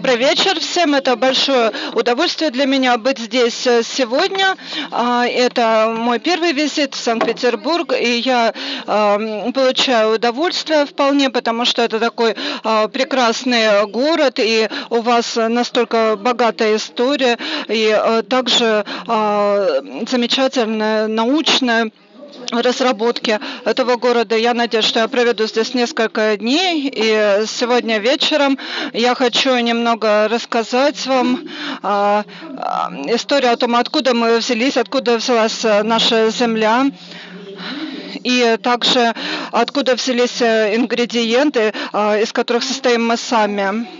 Добрый вечер всем. Это большое удовольствие для меня быть здесь э, сегодня. А, это мой первый визит в Санкт-Петербург, и я получаю удовольствие вполне, потому что это такой а, прекрасный город, и у вас настолько богатая история, и э, также замечательная научная разработки этого города. Я надеюсь, что я проведу здесь несколько дней. И сегодня вечером я хочу немного рассказать вам а, а, историю о том, откуда мы взялись, откуда взялась наша земля и также откуда взялись ингредиенты, а, из которых состоим мы сами.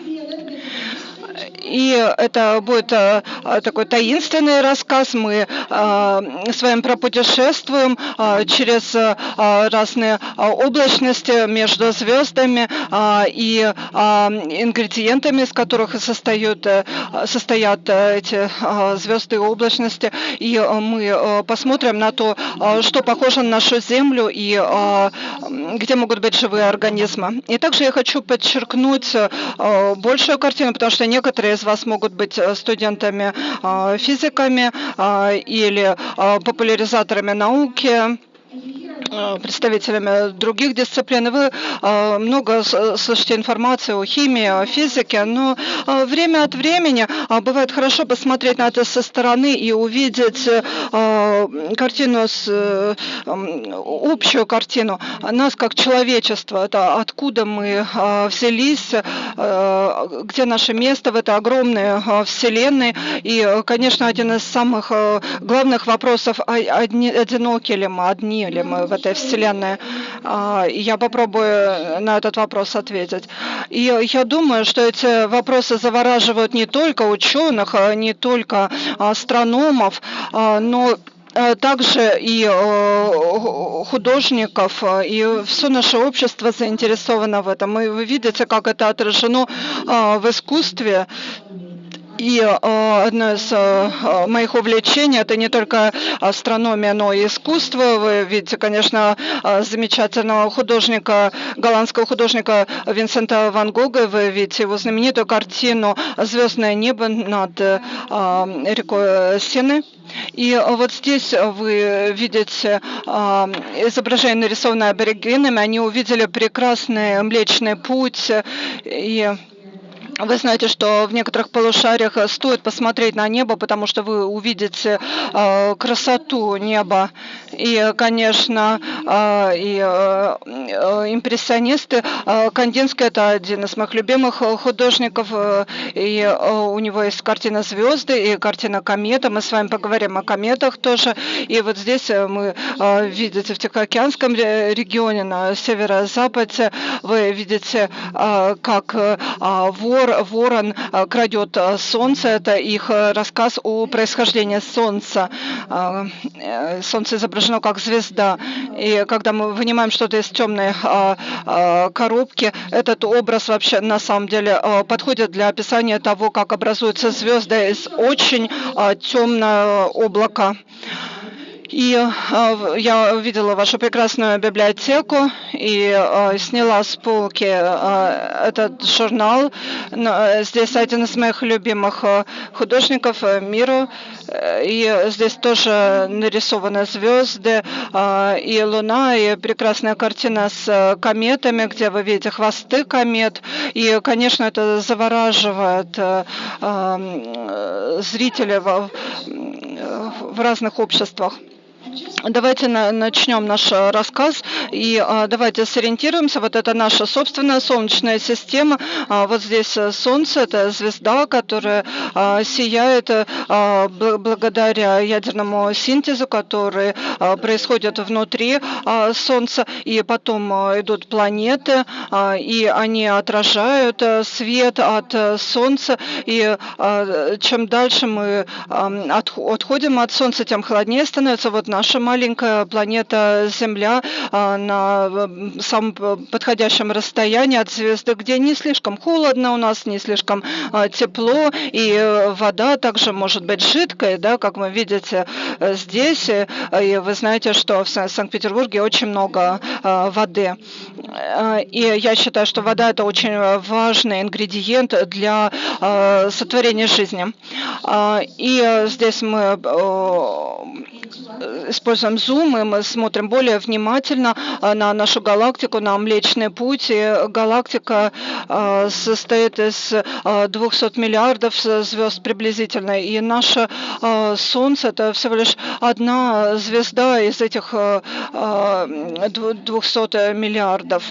И это будет э, такой таинственный рассказ. Мы э, с вами пропутешествуем э, через разные облачности между звездами и ингредиентами, из которых состоят, состоят эти звезды и облачности. И мы посмотрим на то, что похоже на нашу Землю и где могут быть живые организмы. И также я хочу подчеркнуть большую картину, потому что некоторые из вас могут быть э, студентами э, э, или популяризаторами науки представителями других дисциплин. Вы э, много слышите информации о химии, о физике, но э, время от времени бывает хорошо посмотреть на это со стороны и увидеть картину, с, общую картину нас как человечество, это откуда мы взялись, где наше место в этой огромной вселенной. И, конечно, один из самых главных вопросов, одиноки ли мы, одни ли мы в этой вселенной? А, я попробую на этот вопрос ответить. И я думаю, что эти вопросы завораживают не только ученых, а не только астрономов, а, но также и художников, и все наше общество заинтересовано в этом. И вы видите, как это отражено в искусстве. И э, одно из э, моих увлечений это не только астрономия, но и искусство. Вы видите, конечно, э, замечательного художника, голландского художника Винсента Ван Гога. Вы видите его знаменитую картину «Звездное небо над рекой Сены». И вот здесь вы видите изображение, нарисованное аборигенами. Они увидели прекрасный Млечный Путь. И вы знаете, что в некоторых полушариях э, стоит посмотреть на небо, потому что вы увидите э, красоту неба. И, конечно, э, и э, э импрессионисты. Э, Кандинский это один из моих любимых э, художников. Э, и э, у него есть картина звезды и картина комета. Мы с вами поговорим о кометах тоже. И вот здесь мы э, видите в Тихоокеанском регионе на северо-западе вы видите, э, как э, вор ворон э, крадет э, солнце. Это их э, рассказ о происхождении солнца. Солнце изображено как звезда. И когда мы вынимаем что-то из темной коробки, этот образ вообще на самом деле подходит для описания того, как образуются звезды из очень темного облака. И э, я увидела вашу прекрасную библиотеку и э, сняла с полки э, этот журнал. Здесь один из моих любимых художников мира. И здесь тоже нарисованы звезды и луна, и прекрасная картина с кометами, где вы видите хвосты комет. И, конечно, это завораживает зрителей в, в разных обществах. Давайте на, начнем наш э, рассказ и а, давайте сориентируемся. Вот это наша собственная солнечная система. А, вот здесь э, Солнце, это звезда, которая сияет благодаря ядерному синтезу, который происходит внутри Солнца. И потом идут планеты, и они отражают свет от Солнца. И чем дальше мы от, отходим от Солнца, тем холоднее становится. Вот наша маленькая планета Земля а, на самом подходящем расстоянии от звезды, где не слишком холодно у нас, не слишком а, тепло, и И вода также может быть жидкой, да, как вы видите здесь. И вы знаете, что в Санкт-Петербурге очень много воды. И я считаю, что вода это очень важный ингредиент для сотворения жизни. И здесь мы используем зум, и мы смотрим более внимательно на нашу галактику, на Млечный Путь. И галактика состоит из 200 миллиардов звезд приблизительно, и наше Солнце это всего лишь одна звезда из этих 200 миллиардов.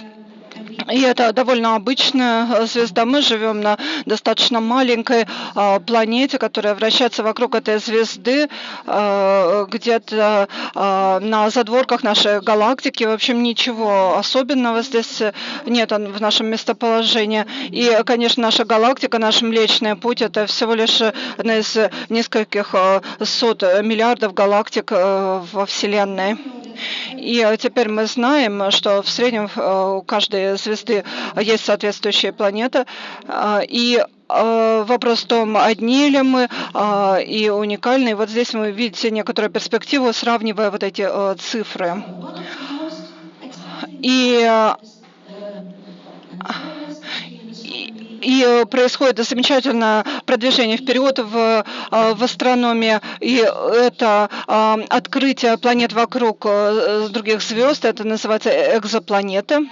И это довольно обычная звезда. Мы живем на достаточно маленькой а, планете, которая вращается вокруг этой звезды, а, где-то а, на задворках нашей галактики. В общем, ничего особенного здесь нет в нашем местоположении. И, конечно, наша галактика, наш Млечный Путь, это всего лишь одна из нескольких сот миллиардов галактик во Вселенной. И теперь мы знаем, что в среднем у каждой звезды есть соответствующая планета. И вопрос в том, одни ли мы и уникальные. Вот здесь вы видите некоторую перспективу, сравнивая вот эти цифры. И и происходит замечательное продвижение вперед в, в астрономии, и это открытие планет вокруг других звезд, это называется экзопланеты.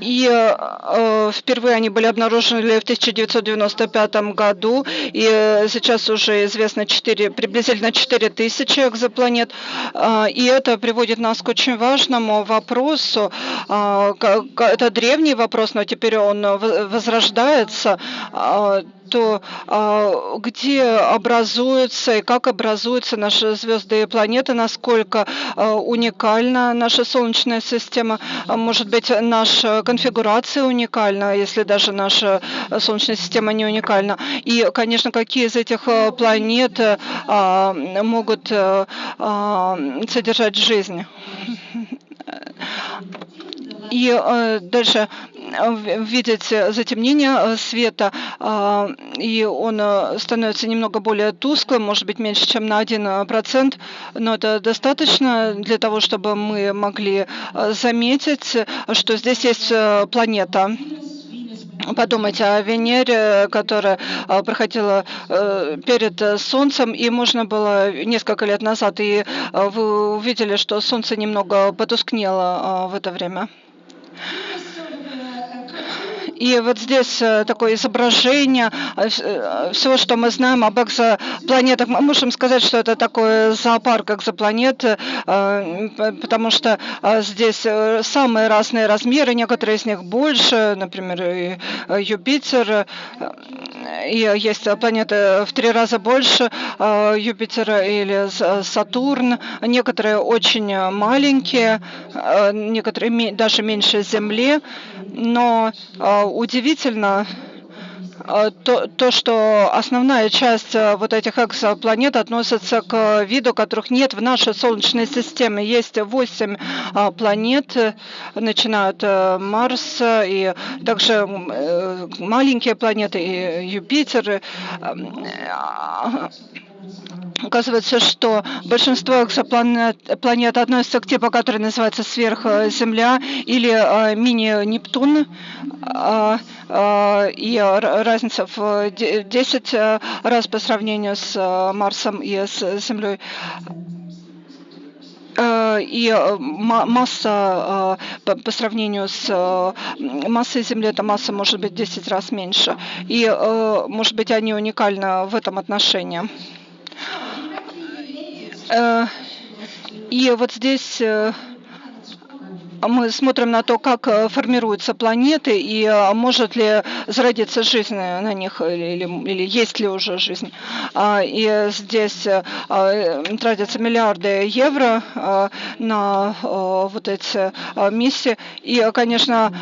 И э, впервые они были обнаружены в 1995 году, и сейчас уже известно 4, приблизительно 4 тысячи экзопланет. Э, и это приводит нас к очень важному вопросу. Э, это древний вопрос, но теперь он возрождается. Э, то а, где образуются и как образуются наши звезды и планеты, насколько а, уникальна наша Солнечная система, а, может быть, наша конфигурация уникальна, если даже наша Солнечная система не уникальна. И, конечно, какие из этих планет могут содержать жизнь. И э, дальше видеть затемнение э, света, и он э, становится немного более тусклым, может быть меньше, чем на 1%, но это достаточно для того, чтобы мы могли э, заметить, что здесь есть планета. Подумайте о Венере, которая проходила перед Солнцем, и можно было несколько лет назад, и вы увидели, что Солнце немного потускнело в это время. И вот здесь э, такое изображение э, э, всего, что мы знаем об экзопланетах. Мы можем сказать, что это такой зоопарк экзопланет, потому что здесь самые разные размеры, некоторые из них больше, например, Юпитер, и есть планеты в три раза больше Юпитера или Сатурн, некоторые очень маленькие, некоторые даже меньше Земли, но удивительно э, то, то, что основная часть э, вот этих экзопланет относится к виду, которых нет в нашей Солнечной системе. Есть восемь э, планет, начинают Марс и также маленькие планеты, и Юпитер. Оказывается, что большинство экзопланет планет относятся к типу, который называется сверхземля или э, мини-Нептун. Э, э, и разница в 10 раз по сравнению с Марсом и с Землей и масса по сравнению с массой Земли, эта масса может быть 10 раз меньше. И, может быть, они уникальны в этом отношении. Э, и вот здесь э, мы смотрим на то, как э, формируются планеты и может ли зародиться жизнь на них или, или есть ли уже жизнь. А, и здесь тратятся миллиарды евро на вот эти миссии. И, конечно,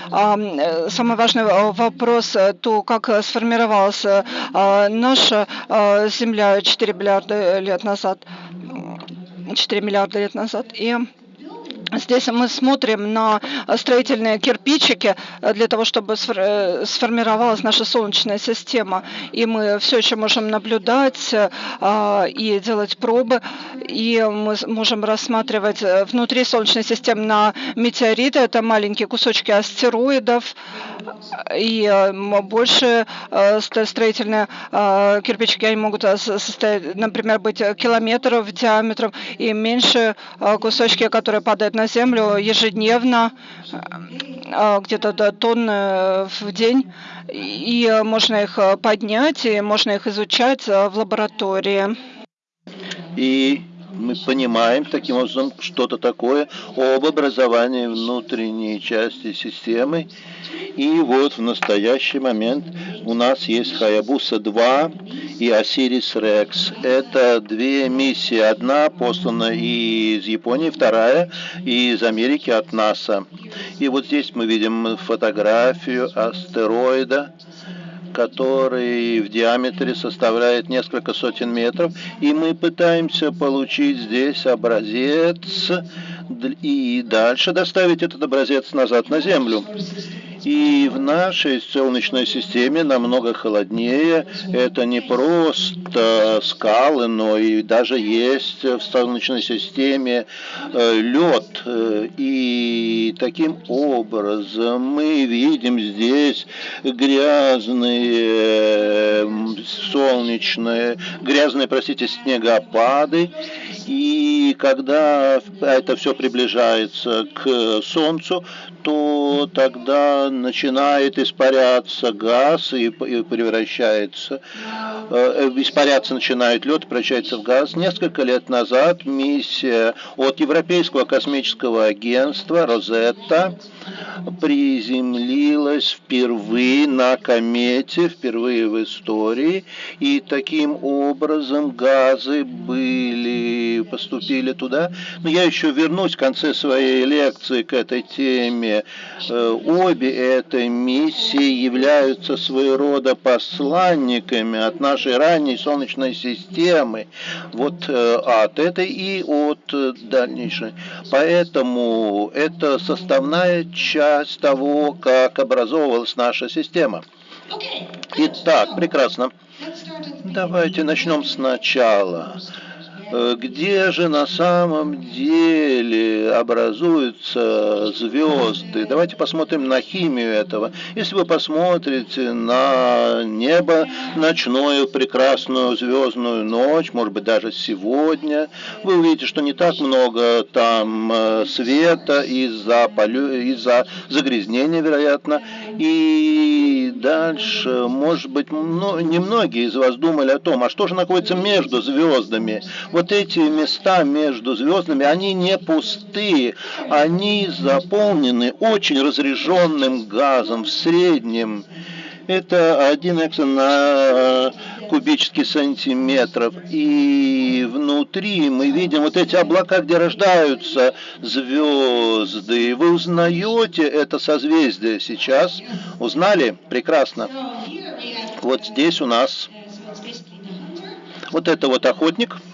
самый важный вопрос, то, как сформировалась наша Земля 4 миллиарда лет назад. 4 миллиарда лет назад. И Здесь мы смотрим на строительные кирпичики для того, чтобы сформировалась наша Солнечная система. И мы все еще можем наблюдать и делать пробы. И мы можем рассматривать внутри Солнечной системы на метеориты. Это маленькие кусочки астероидов. И больше строительные кирпичики они могут состоять, например, быть километров диаметром и меньше кусочки, которые падают на Землю ежедневно, э, где-то до тонны в день, и можно их поднять, и можно их изучать в лаборатории. И мы понимаем таким образом что-то такое об образовании внутренней части системы. И вот в настоящий момент у нас есть Хаябуса-2 и Осирис Рекс. Это две миссии. Одна послана из Японии, вторая из Америки от НАСА. И вот здесь мы видим фотографию астероида, который в диаметре составляет несколько сотен метров, и мы пытаемся получить здесь образец и дальше доставить этот образец назад на Землю. И в нашей Солнечной системе намного холоднее. Это не просто скалы, но и даже есть в Солнечной системе э, лед. И таким образом мы видим здесь грязные солнечные, грязные, простите, снегопады. И когда это все приближается к Солнцу, то тогда начинает испаряться газ и, превращается, э, испаряться начинает лед, превращается в газ. Несколько лет назад миссия от Европейского космического агентства «Розетта» приземлилась впервые на комете, впервые в истории, и таким образом газы были, поступили туда. Но я еще вернусь в конце своей лекции к этой теме. Э, обе этой миссии являются своего рода посланниками от нашей ранней Солнечной системы, вот э, от этой и от дальнейшей. Поэтому это составная часть того, как образовывалась наша система. Итак, прекрасно. Давайте начнем сначала. Э, где же на самом деле образуются звезды. Давайте посмотрим на химию этого. Если вы посмотрите на небо ночную прекрасную звездную ночь, может быть даже сегодня, вы увидите, что не так много там э, света из-за из загрязнения, вероятно. И дальше, может быть, немногие из вас думали о том, а что же находится между звездами? вот эти места между звездами, они не пустые, они заполнены очень разряженным газом в среднем. Это 1 эксон кубический сантиметров. И внутри мы видим вот эти облака, где рождаются звезды. Вы узнаете это созвездие сейчас? Узнали? Прекрасно. Вот здесь у нас вот это вот охотник –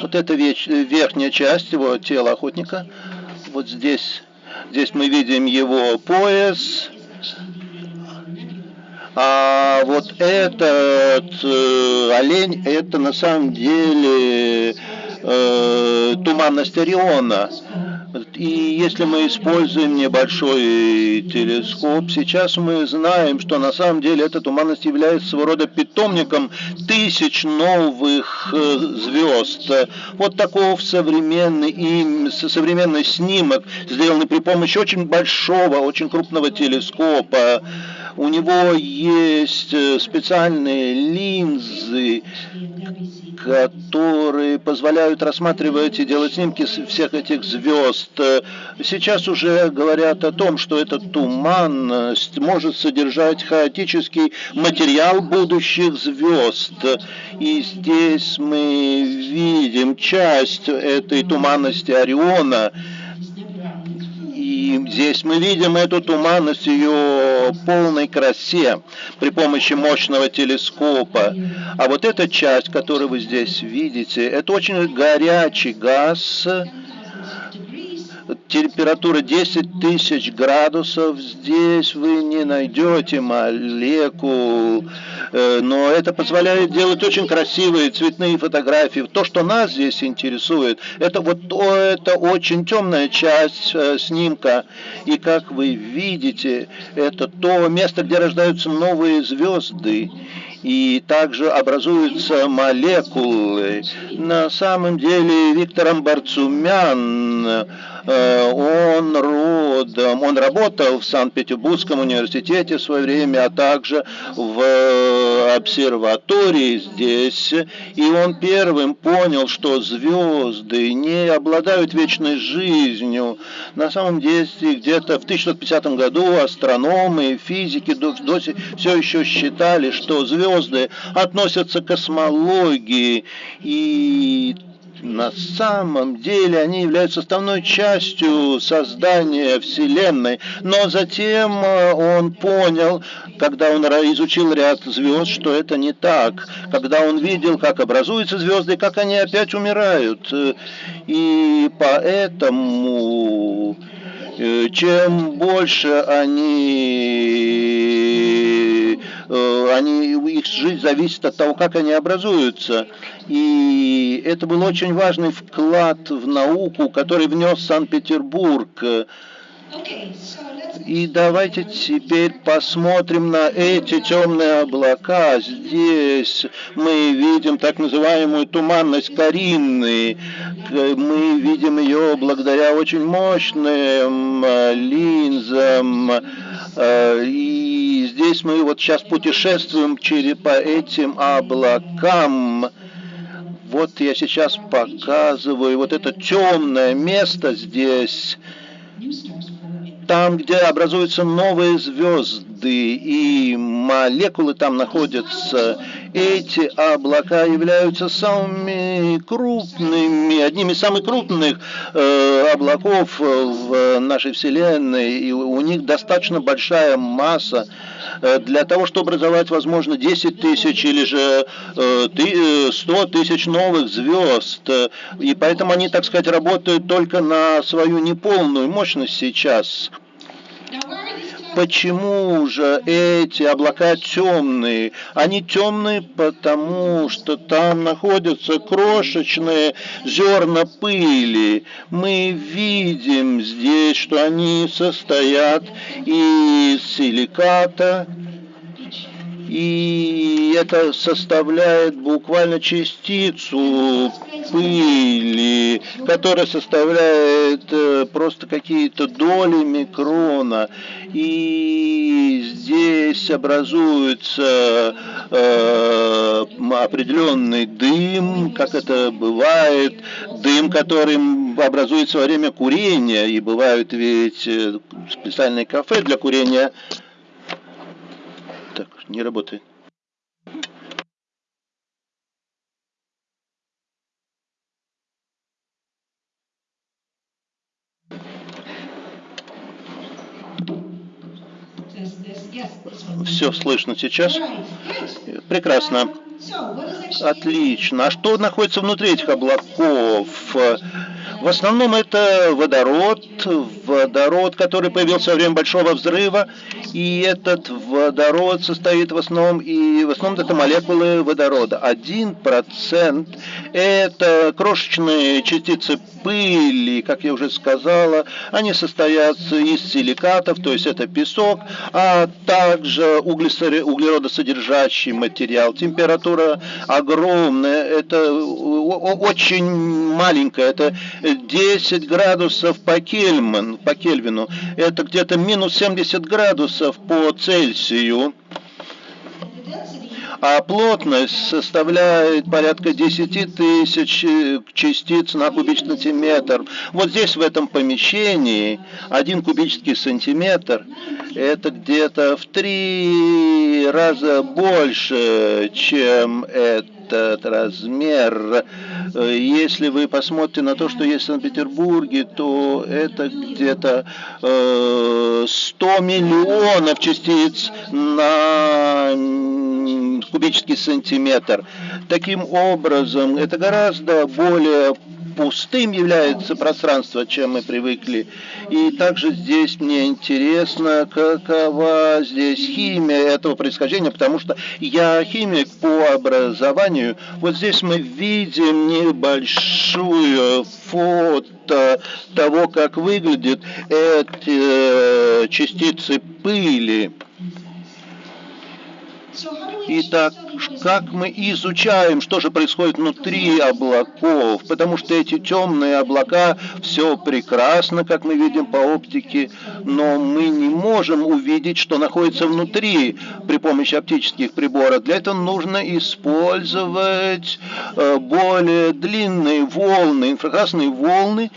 вот эта верхняя часть его тела охотника. Вот здесь, здесь мы видим его пояс. А вот этот э, олень, это на самом деле э, туманность Ориона. И если мы используем небольшой телескоп, сейчас мы знаем, что на самом деле эта туманность является своего рода питомником тысяч новых э, звезд. Вот таков современный, и современный снимок, сделанный при помощи очень большого, очень крупного телескопа. У него есть э, специальные линзы, которые позволяют рассматривать и делать снимки всех этих звезд. Сейчас уже говорят о том, что эта туманность может содержать хаотический материал будущих звезд. И здесь мы видим часть этой туманности Ориона, и здесь мы видим эту туманность ее полной красе при помощи мощного телескопа. А вот эта часть, которую вы здесь видите, это очень горячий газ, температура 10 тысяч градусов, здесь вы не найдете молекул, э, но это позволяет делать очень красивые цветные фотографии. То, что нас здесь интересует, это вот это очень темная часть э, снимка, и как вы видите, это то место, где рождаются новые звезды и также образуются молекулы. На самом деле Виктор Амбарцумян Э, он родом, он работал в Санкт-Петербургском университете в свое время, а также в обсерватории здесь, и он первым понял, что звезды не обладают вечной жизнью. На самом деле, где-то в 1950 году астрономы и физики до, до, все еще считали, что звезды относятся к космологии, и на самом деле они являются составной частью создания Вселенной. Но затем э, он понял, когда он изучил ряд звезд, что это не так. Когда он видел, как образуются звезды, как они опять умирают. И поэтому э, чем больше они Э, они, их жизнь зависит от того, как они образуются. И это был очень важный вклад в науку, который внес Санкт-Петербург. И давайте теперь посмотрим на эти темные облака. Здесь мы видим так называемую туманность Каринны. Мы видим ее благодаря очень мощным э, линзам. Э, и здесь мы вот сейчас путешествуем через по этим облакам. Вот я сейчас показываю вот это темное место здесь там, где образуются новые звезды и молекулы там находятся, эти облака являются самыми крупными, одними из самых крупных э, облаков в нашей Вселенной, и у них достаточно большая масса э, для того, чтобы образовать, возможно, 10 тысяч или же э, 100 э, тысяч новых звезд. И поэтому они, так сказать, работают только на свою неполную мощность сейчас. Почему же эти облака темные? Они темные, потому что там находятся крошечные зерна пыли. Мы видим здесь, что они состоят из силиката, и это составляет буквально частицу пыли, которая составляет э, просто какие-то доли микрона. И здесь образуется э, определенный дым, как это бывает, дым, который образуется во время курения, и бывают ведь э, специальные кафе для курения. Так, не работает. Все слышно сейчас? Прекрасно. Отлично. А что находится внутри этих облаков? В основном это водород, водород, который появился во время Большого взрыва, и этот водород состоит в основном, и в основном это молекулы водорода. Один процент это крошечные частицы пыли, как я уже сказала, они состоят из силикатов, то есть это песок, а также углеродосодержащий материал. Температура огромная, это очень маленькая, это 10 градусов по, Кельман, по Кельвину, это где-то минус 70 градусов по Цельсию а плотность составляет порядка 10 тысяч частиц на кубический сантиметр. Вот здесь в этом помещении один кубический сантиметр это где-то в три раза больше, чем это этот размер. Если вы посмотрите на то, что есть в Санкт-Петербурге, то это где-то 100 э, миллионов частиц на кубический сантиметр. Таким образом, это гораздо более пустым является пространство, чем мы привыкли. И также здесь мне интересно, какова здесь химия этого происхождения, потому что я химик по образованию. Вот здесь мы видим небольшую фото того, как выглядят эти э, частицы пыли. Итак, как мы изучаем, что же происходит внутри облаков, потому что эти темные облака, все прекрасно, как мы видим по оптике, но мы не можем увидеть, что находится внутри при помощи оптических приборов. Для этого нужно использовать э, более длинные волны, инфракрасные волны,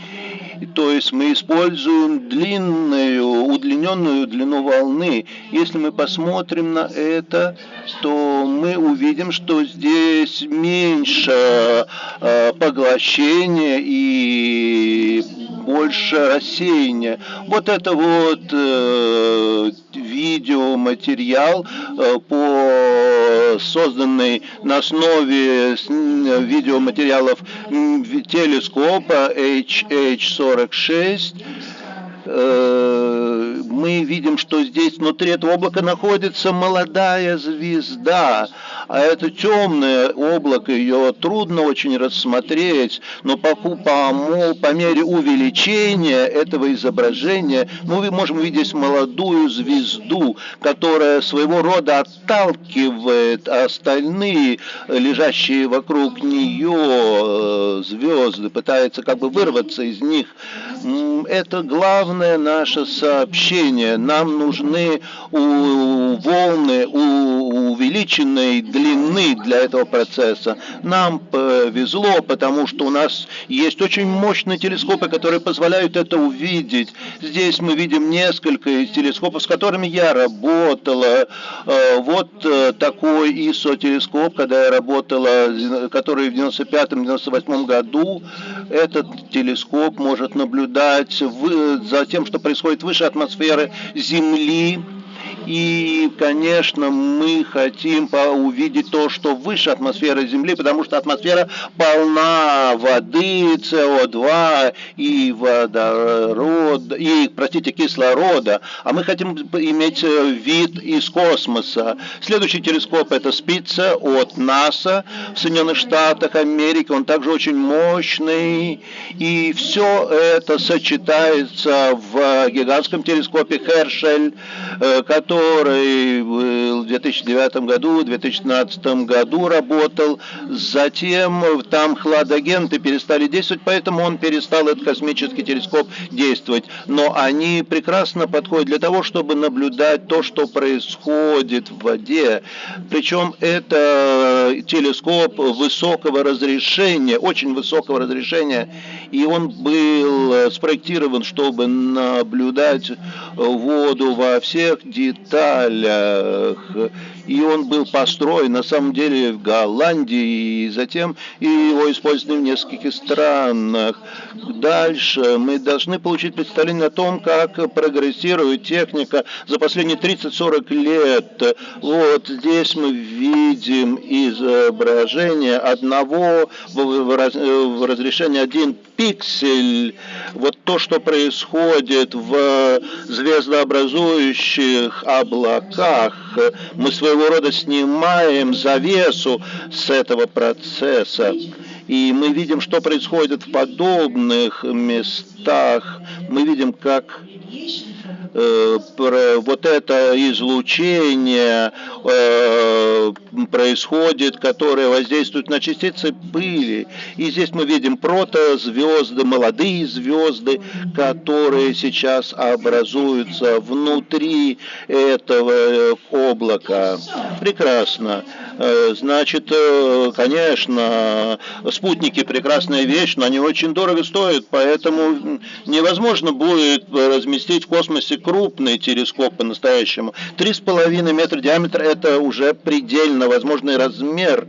то есть мы используем длинную, удлиненную длину волны. Если мы посмотрим на это, то мы увидим, что здесь меньше э, поглощения и больше рассеяния. Вот это вот э, видеоматериал э, по созданный на основе видеоматериалов телескопа HH46 Э, мы видим, что здесь внутри этого облака находится молодая звезда, а это темное облако, ее трудно очень рассмотреть, но по, по, по мере увеличения этого изображения мы можем видеть молодую звезду, которая своего рода отталкивает остальные лежащие вокруг нее э, звезды, пытается как бы вырваться из них. Это главное наше сообщение. Нам нужны волны увеличенной длины для этого процесса. Нам повезло, потому что у нас есть очень мощные телескопы, которые позволяют это увидеть. Здесь мы видим несколько телескопов, с которыми я работала. Э, вот э, такой ISO-телескоп, когда я работала, который в 95-98 году. Этот телескоп может наблюдать за тем, что происходит выше атмосферы Земли, и, конечно, мы хотим увидеть то, что выше атмосферы Земли, потому что атмосфера полна воды, СО2 и водорода, и, простите, кислорода. А мы хотим иметь э, вид из космоса. Следующий телескоп это спица от НАСА в Соединенных Штатах Америки. Он также очень мощный. И все это сочетается в гигантском телескопе Хершель, э, который который в 2009 году, в 2015 году работал. Затем там хладагенты перестали действовать, поэтому он перестал, этот космический телескоп, действовать. Но они прекрасно подходят для того, чтобы наблюдать то, что происходит в воде. Причем это телескоп высокого разрешения, очень высокого разрешения, и он был спроектирован, чтобы наблюдать воду во всех деталях деталях. И он был построен на самом деле в Голландии, и затем и его использовали в нескольких странах. Дальше мы должны получить представление о том, как прогрессирует техника за последние 30-40 лет. Вот здесь мы видим изображение одного в разрешении 1 пиксель. Вот то, что происходит в звездообразующих облаках. Мы своего рода снимаем завесу с этого процесса. И мы видим, что происходит в подобных местах. Мы видим, как Э, вот это излучение э, происходит, которое воздействует на частицы пыли. И здесь мы видим протозвезды, молодые звезды, которые сейчас образуются внутри этого облака. Прекрасно. Э, значит, конечно, спутники прекрасная вещь, но они очень дорого стоят, поэтому невозможно будет разместить в космосе крупный телескоп по-настоящему. Три с половиной метра диаметра – это уже предельно возможный размер.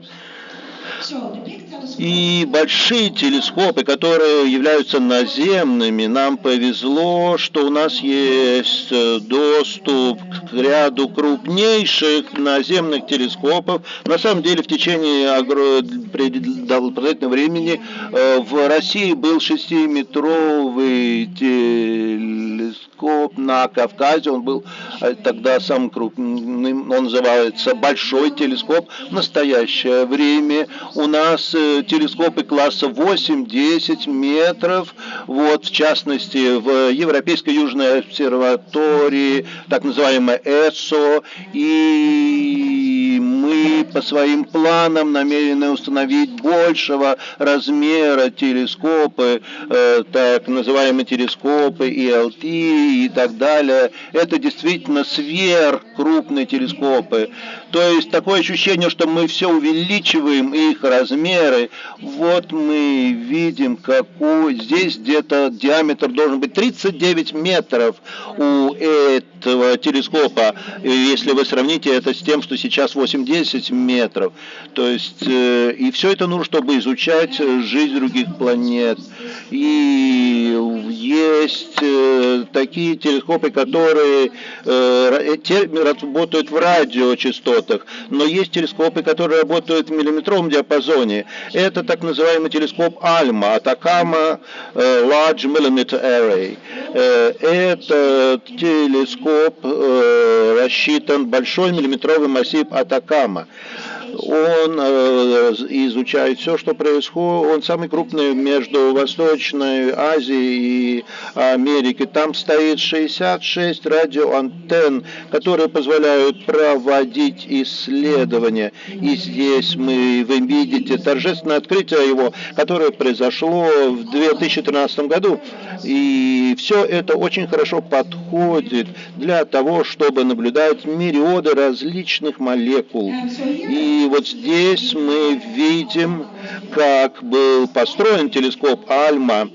И большие телескопы, которые являются наземными, нам повезло, что у нас есть э, доступ к ряду крупнейших наземных телескопов. На самом деле в течение продолжительного времени э, в России был 6-метровый телескоп на Кавказе, он был э, тогда самым крупным, он называется Большой телескоп. В настоящее время у нас телескопы класса 8-10 метров, вот, в частности, в Европейской Южной обсерватории, так называемая ЭСО, и мы по своим планам намерены установить большего размера телескопы, э, так называемые телескопы ELT и так далее. Это действительно сверхкрупные телескопы. То есть такое ощущение, что мы все увеличиваем их размеры. Вот мы видим, какой здесь где-то диаметр должен быть 39 метров у этого телескопа, если вы сравните это с тем, что сейчас 8-10 метров. То есть, э, и все это нужно, чтобы изучать жизнь других планет. И есть э, такие телескопы, которые э, работают в радиочастотах, но есть телескопы, которые работают в миллиметровом диапазоне. Это так называемый телескоп Альма, Атакама Large Millimeter Array. Это телескоп рассчитан большой миллиметровый массив Атакама он э, изучает все, что происходит. Он самый крупный между Восточной Азией и Америкой. Там стоит 66 радиоантенн, которые позволяют проводить исследования. И здесь мы, вы видите торжественное открытие его, которое произошло в 2013 году. И все это очень хорошо подходит для того, чтобы наблюдать мириоды различных молекул. И вот здесь мы видим, как был построен телескоп Альма.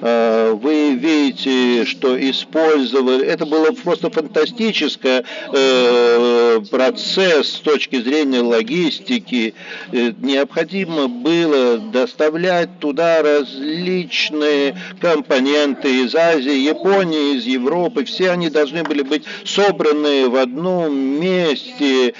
Э, вы видите, что использовали, это было просто фантастический э, процесс с точки зрения логистики. Э, необходимо было доставлять туда различные компоненты из Азии, Японии, из Европы. Все они должны были быть собраны в одном месте,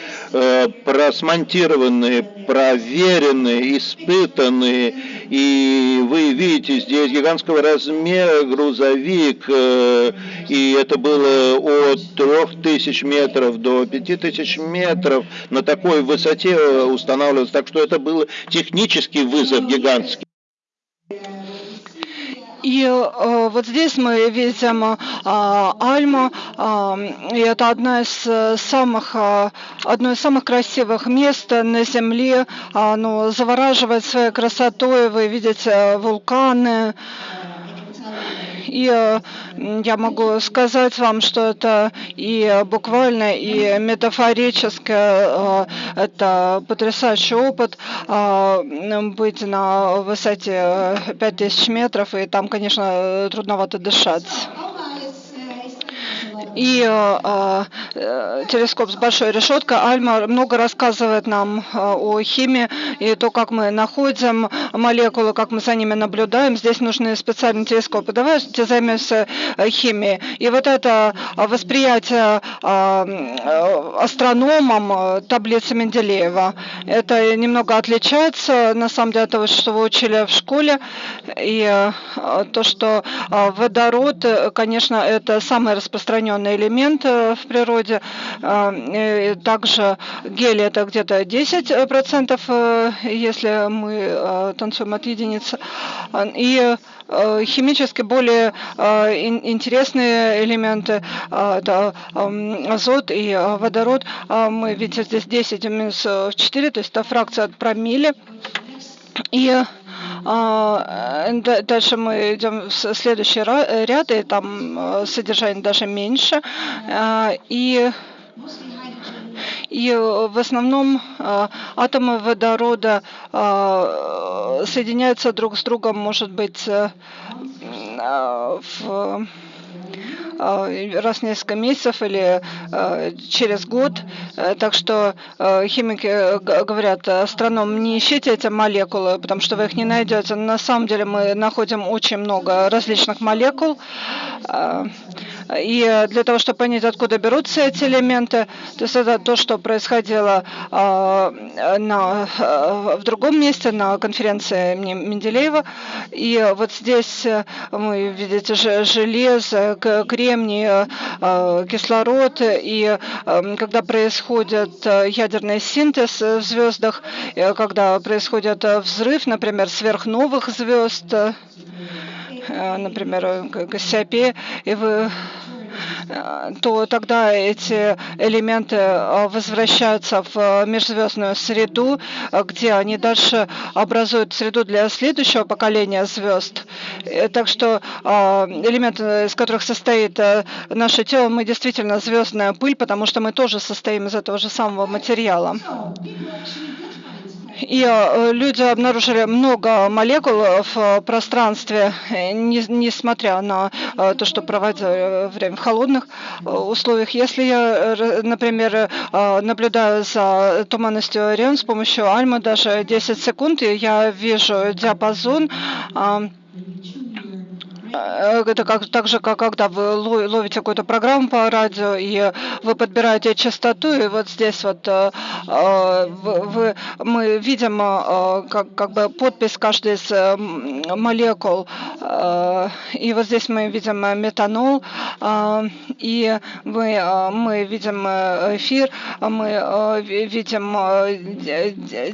просмонтированные, проверенные, испытанные. И вы видите здесь гигантского размера грузовик, э, и это было от 3000 метров до 5000 метров на такой высоте устанавливалось, так что это был технический вызов гигантский. И э, вот здесь мы видим э, Альму, э, и это одна из самых, э, одно из самых красивых мест на Земле. Оно завораживает своей красотой, вы видите вулканы, и э, я могу сказать вам, что это и буквально, и метафорически э, это потрясающий опыт э, быть на высоте 5000 метров, и там, конечно, трудновато дышать. И э, э, телескоп с большой решеткой Альма много рассказывает нам э, о химии и то, как мы находим молекулы, как мы за ними наблюдаем. Здесь нужны специальные телескопы. Давайте займемся э, химией. И вот это восприятие э, астрономом таблицы Менделеева, это немного отличается, на самом деле, от того, что вы учили в школе. И э, то, что водород, конечно, это самый распространенный определенный элемент э, в природе. Э, также гелий это где-то 10%, э, если мы танцуем от единицы. И химически более интересные элементы, это азот и водород. Мы видим здесь 10 минус 4, то есть это фракция от промилле. И а, э, дальше мы идем в следующий ряд, и там э, содержание даже меньше. А, и и в основном а, атомы водорода соединяются друг с другом, может быть, в раз в несколько месяцев или через год. Так что химики говорят астрономам, не ищите эти молекулы, потому что вы их не найдете. На самом деле мы находим очень много различных молекул. И для того, чтобы понять, откуда берутся эти элементы, то есть это то, что происходило на, в другом месте, на конференции Менделеева. И вот здесь вы видите железо, кремний, кислород. И когда происходит ядерный синтез в звездах, когда происходит взрыв, например, сверхновых звезд, например, Кассиопея, и вы то тогда эти элементы возвращаются в межзвездную среду, где они дальше образуют среду для следующего поколения звезд. Так что элементы, из которых состоит наше тело, мы действительно звездная пыль, потому что мы тоже состоим из этого же самого материала. И э, люди обнаружили много молекул в пространстве, несмотря на э, то, что проводили время в холодных э, условиях. Если я, например, наблюдаю за туманностью Орион с помощью Альмы даже 10 секунд, я вижу диапазон Э, это как, так же, как когда вы ловите какую-то программу по радио, и вы подбираете частоту, и вот здесь вот э, э, вы, мы видим как, как бы подпись каждой из молекул, и вот здесь мы видим метанол, и мы, мы видим эфир, мы видим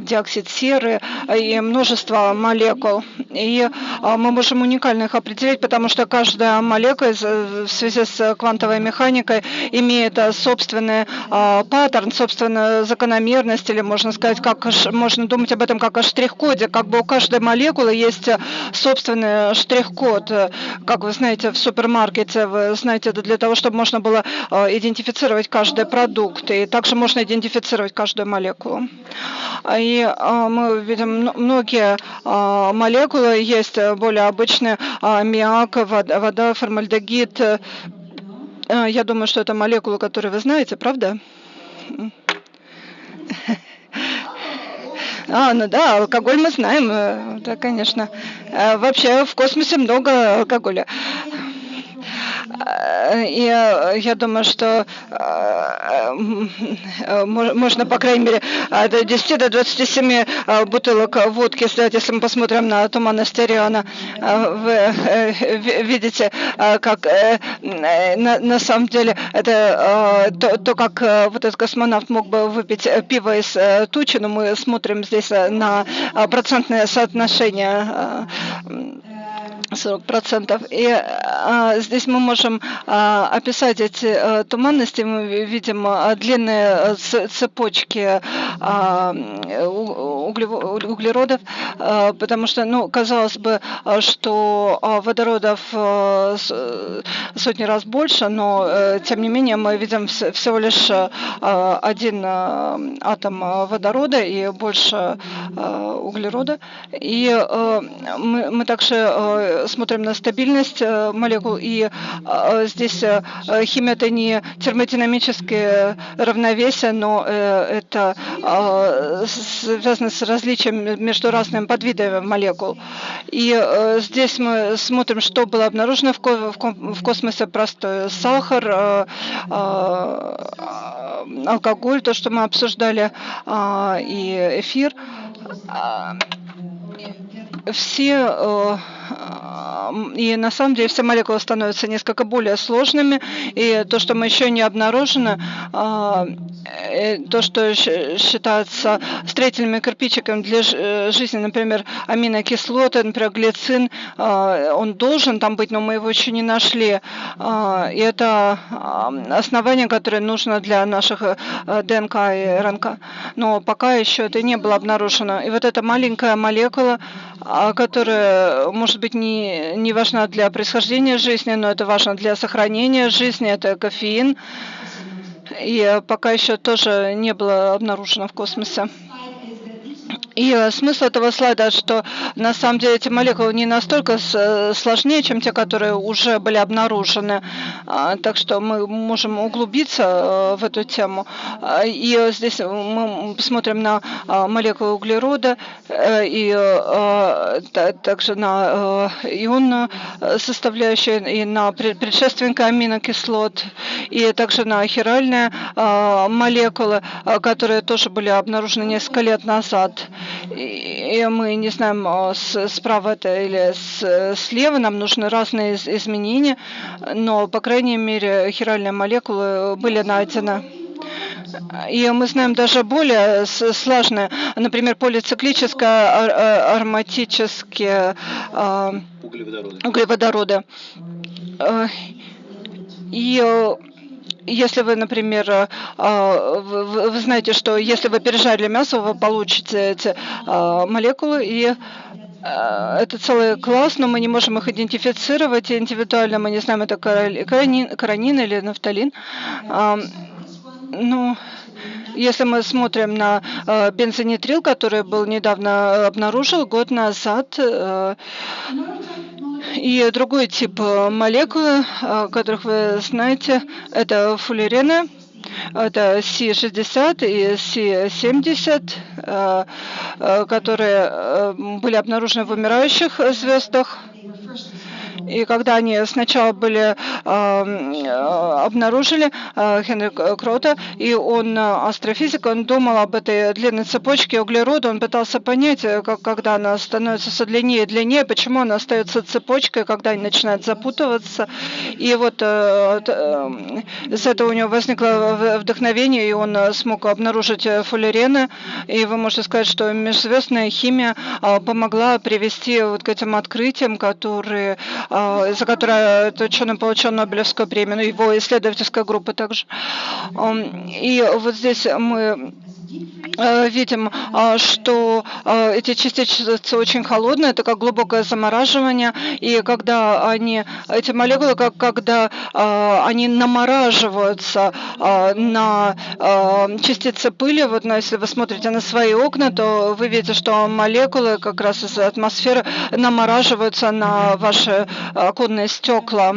диоксид серы и множество молекул, и мы можем уникально их определить, потому что каждая молекула в связи с квантовой механикой имеет э, собственный э, паттерн, собственную закономерность, или можно сказать, как можно думать об этом как о штрих-коде, как бы у каждой молекулы есть э, собственный штрих-код. Как вы знаете, в супермаркете, вы знаете, это для того, чтобы можно было идентифицировать каждый продукт, и также можно идентифицировать каждую молекулу. И мы видим многие молекулы, есть более обычные аммиак, аммиак, вода, формальдегид. Э, я думаю, что это молекулы, которые вы знаете, правда? А, ну да, алкоголь мы знаем, э, да, конечно. Э, вообще в космосе много алкоголя. И я думаю, что можно, по крайней мере, от 10 до 27 бутылок водки сделать, если мы посмотрим на туманность Ориона. Вы видите, как на самом деле это то, то, как вот этот космонавт мог бы выпить пиво из тучи, но мы смотрим здесь на процентное соотношение 40%. И а, здесь мы можем а, описать эти а, туманности. Мы видим а, длинные цепочки а, углеродов, а, потому что, ну, казалось бы, что водородов а, сотни раз больше, но а, тем не менее мы видим всего лишь а, один а, атом водорода и больше а, углерода. И а, мы, мы также смотрим на стабильность э, молекул, и э, здесь э, химия это не термодинамическое равновесие, но это связано с различием между разными подвидами молекул. И здесь мы смотрим, что было обнаружено в космосе, простой сахар, алкоголь, то, что мы обсуждали, и эфир все и на самом деле все молекулы становятся несколько более сложными, и то, что мы еще не обнаружено, а, э, то, что считается строительными кирпичиками для э, жизни, например, аминокислоты, например, глицин, а, он должен там быть, но мы его еще не нашли. А, и это основание, которое нужно для наших э, ДНК и РНК. Но пока еще это не было обнаружено. И вот эта маленькая молекула, которая, может быть, не, не важна для происхождения жизни, но это важно для сохранения жизни, это кофеин. И пока еще тоже не было обнаружено в космосе. И э, смысл этого слайда, что на самом деле эти молекулы не настолько э, сложнее, чем те, которые уже были обнаружены. А, так что мы можем углубиться э, в эту тему. А, и здесь мы смотрим на молекулы углерода и также на ионную составляющую и на предшественника аминокислот, и также на хиральные молекулы, которые тоже были обнаружены несколько лет назад и мы не знаем, а, справа это или слева, нам нужны разные изменения, но, по крайней мере, хиральные молекулы были найдены. И мы знаем даже более сложные, например, полициклические ароматические углеводороды. углеводороды. И если вы, например, э, а, вы знаете, что если вы пережарили мясо, вы получите эти а, молекулы и э, это целый класс, но мы не можем их идентифицировать индивидуально. Мы не знаем, это каранин, каранин или нафталин. Ну, если мы смотрим на э, бензонитрил, который был недавно обнаружен, год назад, и другой тип э, молекулы, э, которых вы знаете, это фуллерены, это Си-60 и Си-70, э, которые были обнаружены в умирающих звездах. И когда они сначала были э, обнаружили э, Хенри Крота, и он астрофизик, он думал об этой длинной цепочке углерода, он пытался понять, э, как, когда она становится все длиннее и длиннее, почему она остается цепочкой, когда они начинают запутываться. И вот э, э, с этого у него возникло вдохновение, и он смог обнаружить фуллерены. И вы можете сказать, что межзвездная химия э, помогла привести вот к этим открытиям, которые за которое этот ученый получил Нобелевскую премию, ну, его исследовательская группа также. И вот здесь мы видим, э, что э, эти частицы очень холодные, это как глубокое замораживание, и когда они, эти молекулы, как когда они намораживаются на частицы пыли, вот но если вы смотрите на свои окна, то вы видите, что молекулы как раз из атмосферы намораживаются на ваши оконные стекла.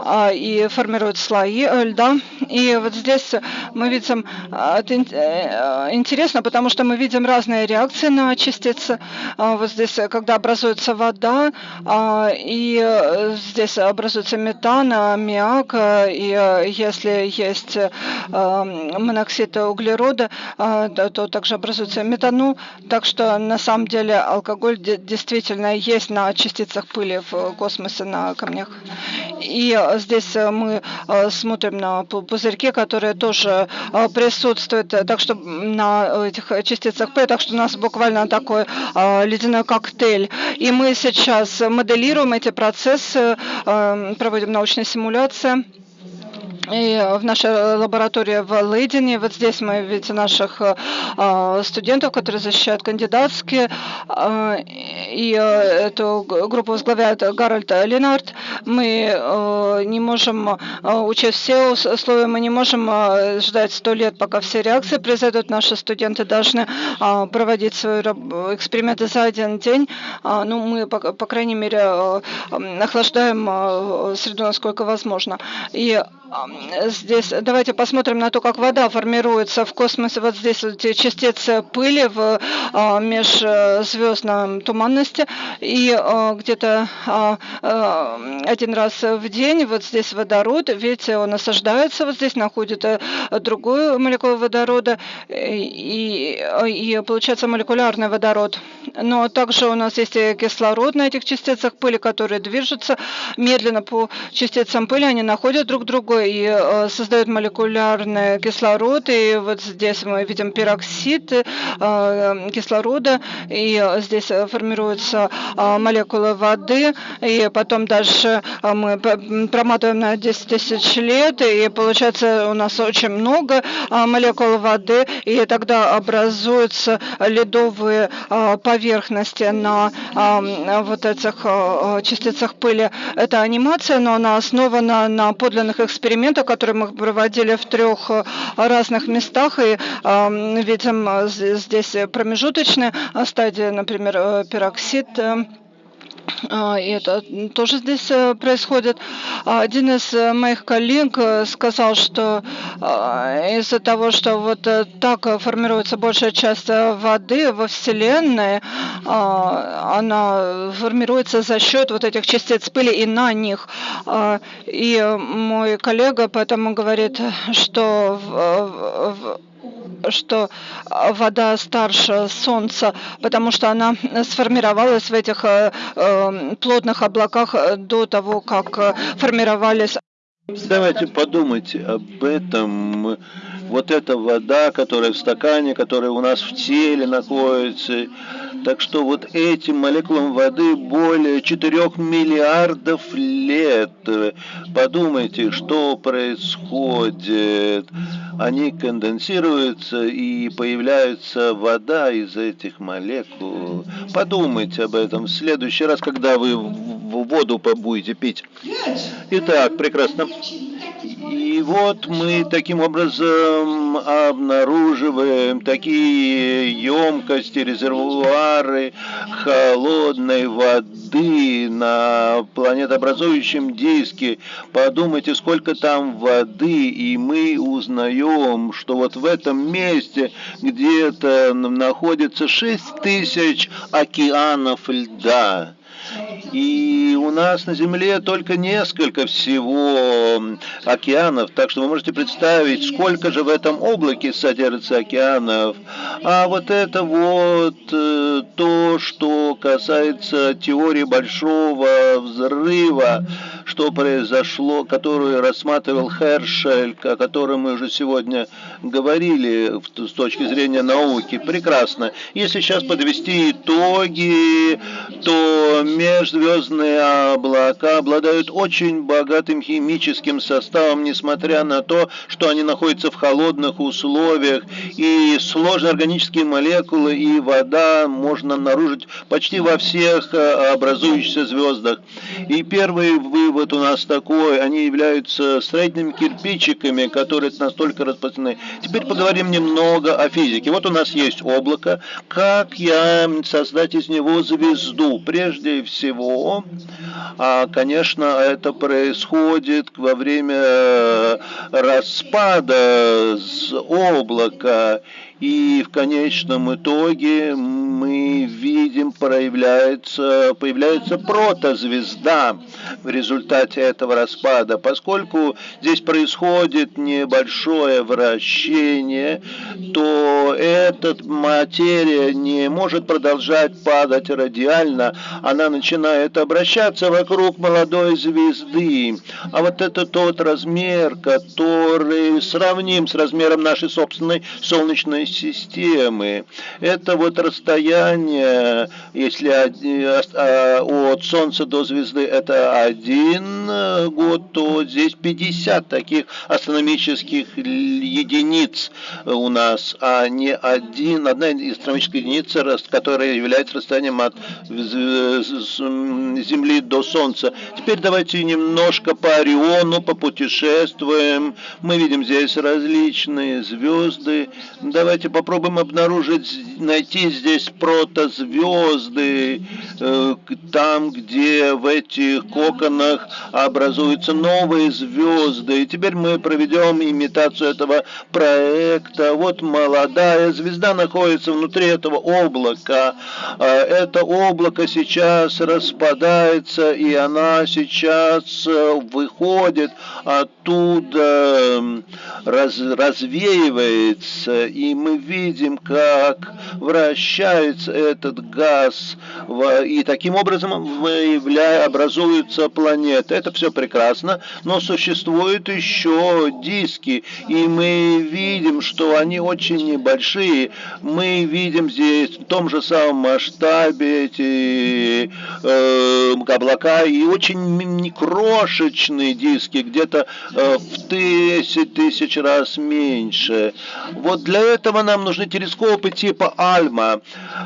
А, и формируют слои э, льда. И вот здесь мы видим, а, это э, интересно, потому что мы видим разные реакции на частицы. А, вот здесь, когда образуется вода, и э, здесь образуется метан, аммиак, и если есть моноксид углерода, то также образуется метанол. Так что на самом деле алкоголь действительно есть на частицах пыли в космосе, на камнях. И Здесь э, мы э, смотрим на пузырьки, которые тоже э, присутствуют, так что на этих частицах П, так что у нас буквально такой ледяной коктейль. И мы сейчас моделируем эти процессы, проводим научные симуляции. И в нашей лаборатории в Лейдене, вот здесь мы видите наших э, студентов, которые защищают кандидатские, э, и э, эту группу возглавляет Гарольд Ленард. Мы э, не можем э, учесть все условия, мы не можем э, ждать сто лет, пока все реакции произойдут. Наши студенты должны э, проводить свои эксперименты за один день. Э, ну, мы, по, крайней мере, э, охлаждаем э, среду, насколько возможно. И здесь давайте посмотрим на то, как вода формируется в космосе. Вот здесь вот эти частицы пыли в а, межзвездном туманности. И а, где-то а, один раз в день вот здесь водород, видите, он осаждается, вот здесь находит э, другую молекулу водорода, и, и получается молекулярный водород. Но также у нас есть и кислород на этих частицах пыли, которые движутся медленно по частицам пыли, они находят друг друга и э, создают молекулярный кислород. И вот здесь мы видим пероксид э, кислорода, и здесь формируются э, молекулы воды, и потом дальше мы проматываем на 10 тысяч лет, и получается у нас очень много молекул воды, и тогда образуются ледовые поверхности поверхности на вот этих частицах пыли. Это анимация, но она основана на подлинных экспериментах, которые мы проводили в трех разных местах. И видим здесь промежуточные стадии, например, пероксид и это тоже здесь э, происходит. Один из э, моих коллег э, сказал, что из-за того, что вот так формируется большая часть воды во Вселенной, она формируется за счет вот этих частиц пыли и на них. И мой коллега поэтому говорит, что что а, вода старше Солнца, потому что она сформировалась в этих э, э, плотных облаках э, до того, как формировались. Давайте подумайте об этом. Вот эта вода, которая в стакане, которая у нас в теле находится, так что вот этим молекулам воды более 4 миллиардов лет. Подумайте, что происходит. Они конденсируются и появляется вода из этих молекул. Подумайте об этом в следующий раз, когда вы воду будете пить. Итак, прекрасно. И вот мы таким образом обнаруживаем такие емкости, резервуары холодной воды на планетообразующем диске. Подумайте, сколько там воды, и мы узнаем, что вот в этом месте где-то находится 6 тысяч океанов льда. И у нас на Земле только несколько всего океанов, так что вы можете представить, сколько же в этом облаке содержится океанов. А вот это вот э, то, что касается теории большого взрыва, что произошло, которую рассматривал Хершель, о котором мы уже сегодня говорили с точки зрения науки. Прекрасно. Если сейчас подвести итоги, то межзвездные облака обладают очень богатым химическим составом, несмотря на то, что они находятся в холодных условиях, и сложные органические молекулы и вода можно обнаружить почти во всех э, образующихся звездах. И первый вывод у нас такой, они являются строительными кирпичиками, которые настолько распространены. Теперь поговорим немного о физике. Вот у нас есть облако. Как я создать из него звезду? Прежде всего, а, конечно, это происходит во время э, распада с облака. И в конечном итоге мы видим, проявляется, появляется протозвезда в результате этого распада. Поскольку здесь происходит небольшое вращение, то эта материя не может продолжать падать радиально, она начинает обращаться вокруг молодой звезды. А вот это тот размер, который сравним с размером нашей собственной Солнечной системы. Это вот расстояние, если а, от Солнца до звезды это один год, то здесь 50 таких астрономических единиц у нас, а не один, одна астрономическая единица, которая является расстоянием от Земли до Солнца. Теперь давайте немножко по Ориону попутешествуем. Мы видим здесь различные звезды. Давайте давайте попробуем обнаружить, найти здесь протозвезды, э, там, где в этих коконах образуются новые звезды. И теперь мы проведем имитацию этого проекта. Вот молодая звезда находится внутри этого облака. А это облако сейчас распадается, и она сейчас э, выходит оттуда, раз, развеивается, и мы видим, как вращается этот газ, и таким образом выявляя, образуются планеты. Это все прекрасно, но существуют еще диски, и мы видим, что они очень небольшие. Мы видим здесь в том же самом масштабе эти э, облака и очень крошечные диски, где-то э, в 10 тысяч раз меньше. Вот для этого нам нужны телескопы типа Альма,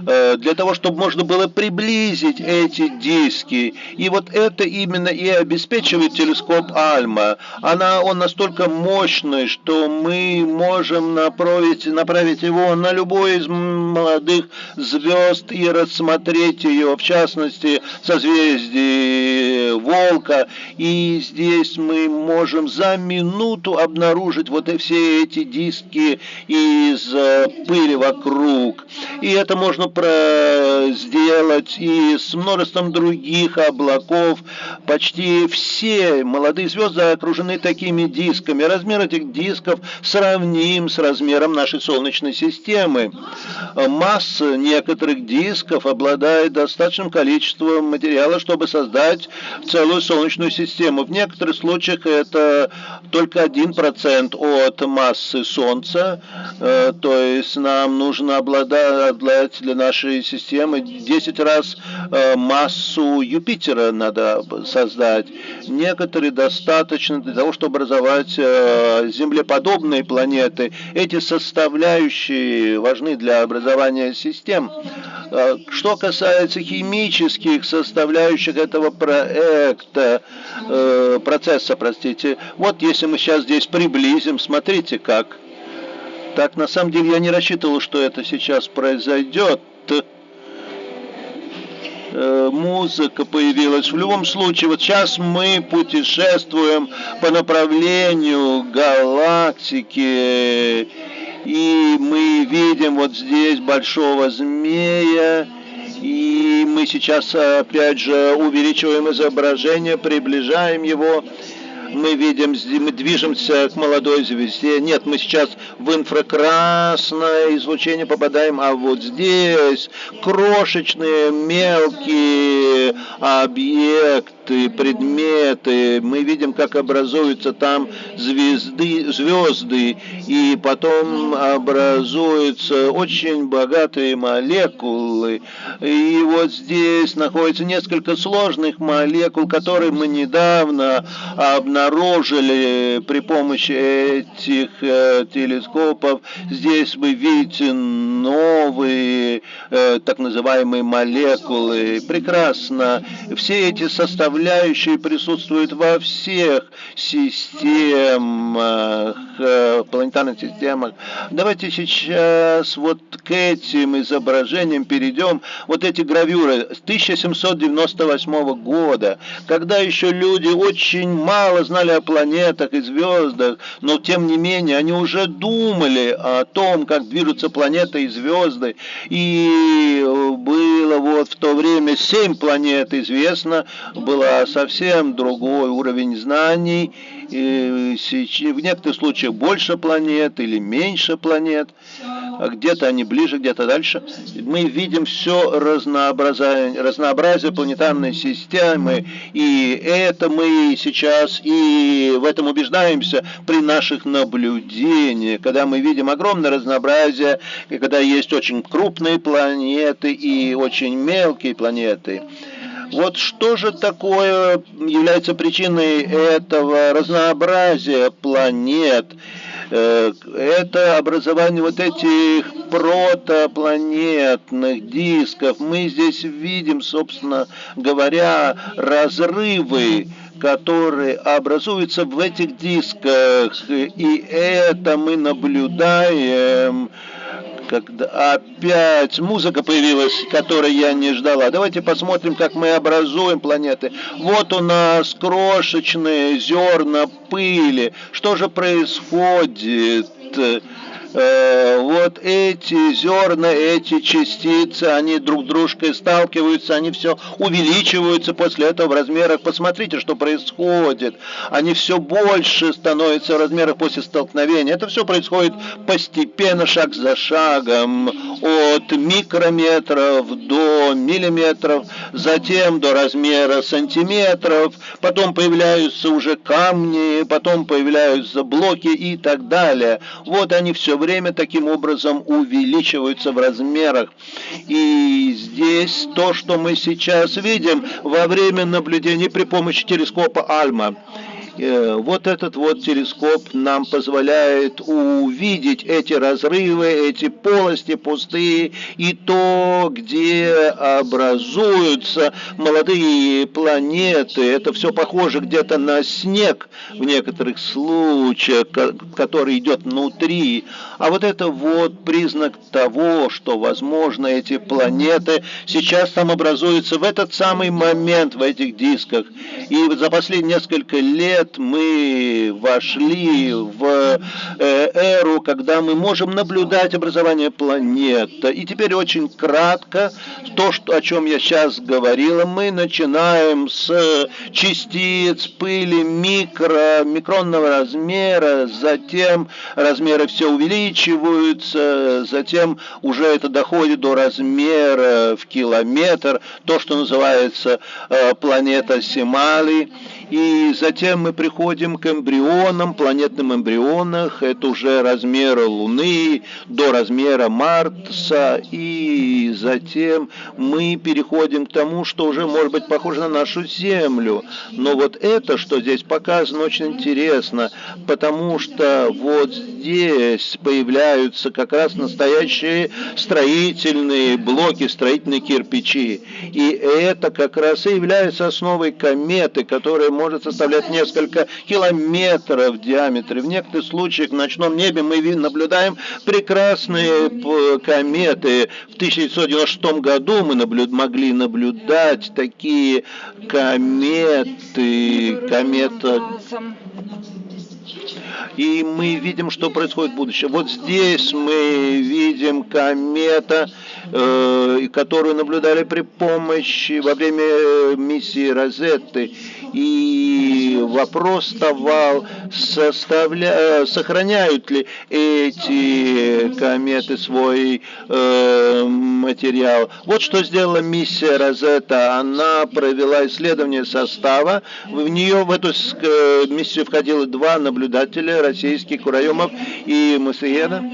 э, для того, чтобы можно было приблизить эти диски. И вот это именно и обеспечивает телескоп Альма. Она, он настолько мощный, что мы можем направить, направить его на любой из молодых звезд и рассмотреть ее, в частности, созвездие Волка. И здесь мы можем за минуту обнаружить вот все эти диски из пыли вокруг. И это можно сделать и с множеством других облаков. Почти все молодые звезды окружены такими дисками. Размер этих дисков сравним с размером нашей Солнечной системы. Масса некоторых дисков обладает достаточным количеством материала, чтобы создать целую Солнечную систему. В некоторых случаях это только 1% от массы Солнца, э, то есть нам нужно обладать для нашей системы 10 раз э, массу Юпитера надо создать. Некоторые достаточно для того, чтобы образовать э, землеподобные планеты. Эти составляющие важны для образования систем. Что касается химических составляющих этого проекта, процесса, простите, вот если мы сейчас здесь приблизим, смотрите как. Так, на самом деле я не рассчитывал, что это сейчас произойдет. Э, музыка появилась. В любом случае, вот сейчас мы путешествуем по направлению галактики, и мы видим вот здесь большого змея, и мы сейчас опять же увеличиваем изображение, приближаем его мы видим, мы движемся к молодой звезде. Нет, мы сейчас в инфракрасное излучение попадаем, а вот здесь крошечные мелкие объекты, объекты, предметы, мы видим, как образуются там звезды, звезды, и потом образуются очень богатые молекулы. И вот здесь находится несколько сложных молекул, которые мы недавно обнаружили при помощи этих э, телескопов. Здесь вы видите новые э, так называемые молекулы. Прекрасно. Все эти составляющие составляющие присутствуют во всех системах, э, планетарных системах. Давайте сейчас вот к этим изображениям перейдем. Вот эти гравюры с 1798 года, когда еще люди очень мало знали о планетах и звездах, но тем не менее они уже думали о том, как движутся планеты и звезды. И было вот в то время семь планет известно, было совсем другой уровень знаний, в некоторых случаях больше планет или меньше планет, а где-то они ближе, где-то дальше. Мы видим все разнообразие, разнообразие планетарной системы, и это мы сейчас и в этом убеждаемся при наших наблюдениях, когда мы видим огромное разнообразие, и когда есть очень крупные планеты и очень мелкие планеты. Вот что же такое является причиной этого разнообразия планет? Э, это образование вот этих протопланетных дисков. Мы здесь видим, собственно говоря, разрывы которые образуются в этих дисках, и это мы наблюдаем когда опять музыка появилась, которой я не ждала. Давайте посмотрим, как мы образуем планеты. Вот у нас крошечные зерна пыли. Что же происходит? Э, вот эти зерна, эти частицы, они друг с дружкой сталкиваются, они все увеличиваются после этого в размерах. Посмотрите, что происходит. Они все больше становятся в размерах после столкновения. Это все происходит постепенно, шаг за шагом, от микрометров до миллиметров. затем до размера сантиметров, потом появляются уже камни, потом появляются блоки и так далее. Вот они все время таким образом увеличиваются в размерах. И здесь то, что мы сейчас видим во время наблюдений при помощи телескопа Альма. Э, вот этот вот телескоп нам позволяет увидеть эти разрывы, эти полости пустые и то, где образуются молодые планеты. Это все похоже где-то на снег в некоторых случаях, который идет внутри. А вот это вот признак того, что, возможно, эти планеты сейчас там образуются в этот самый момент в этих дисках. И за последние несколько лет лет мы вошли в э, эру, когда мы можем наблюдать образование планет. И теперь очень кратко, то, что, о чем я сейчас говорила, мы начинаем с частиц, пыли, микро, микронного размера, затем размеры все увеличиваются, затем уже это доходит до размера в километр, то, что называется э, планета Симали, и затем мы приходим к эмбрионам, планетным эмбрионах, это уже размера Луны до размера Марса, и затем мы переходим к тому, что уже может быть похоже на нашу Землю. Но вот это, что здесь показано, очень интересно, потому что вот здесь появляются как раз настоящие строительные блоки, строительные кирпичи. И это как раз и является основой кометы, которая может составлять несколько километров в диаметре. В некоторых случаях в ночном небе мы наблюдаем прекрасные кометы. В 1996 году мы наблюд могли наблюдать такие кометы, комета и мы видим, что происходит в будущем. Вот здесь мы видим комета, э, которую наблюдали при помощи во время миссии Розетты. И вопрос вставал, составля... Э, сохраняют ли эти кометы свой э, материал. Вот что сделала миссия Розетта. Она провела исследование состава. В нее, в эту э, миссию входило два наблюдателя, российский Кураемов и Масиена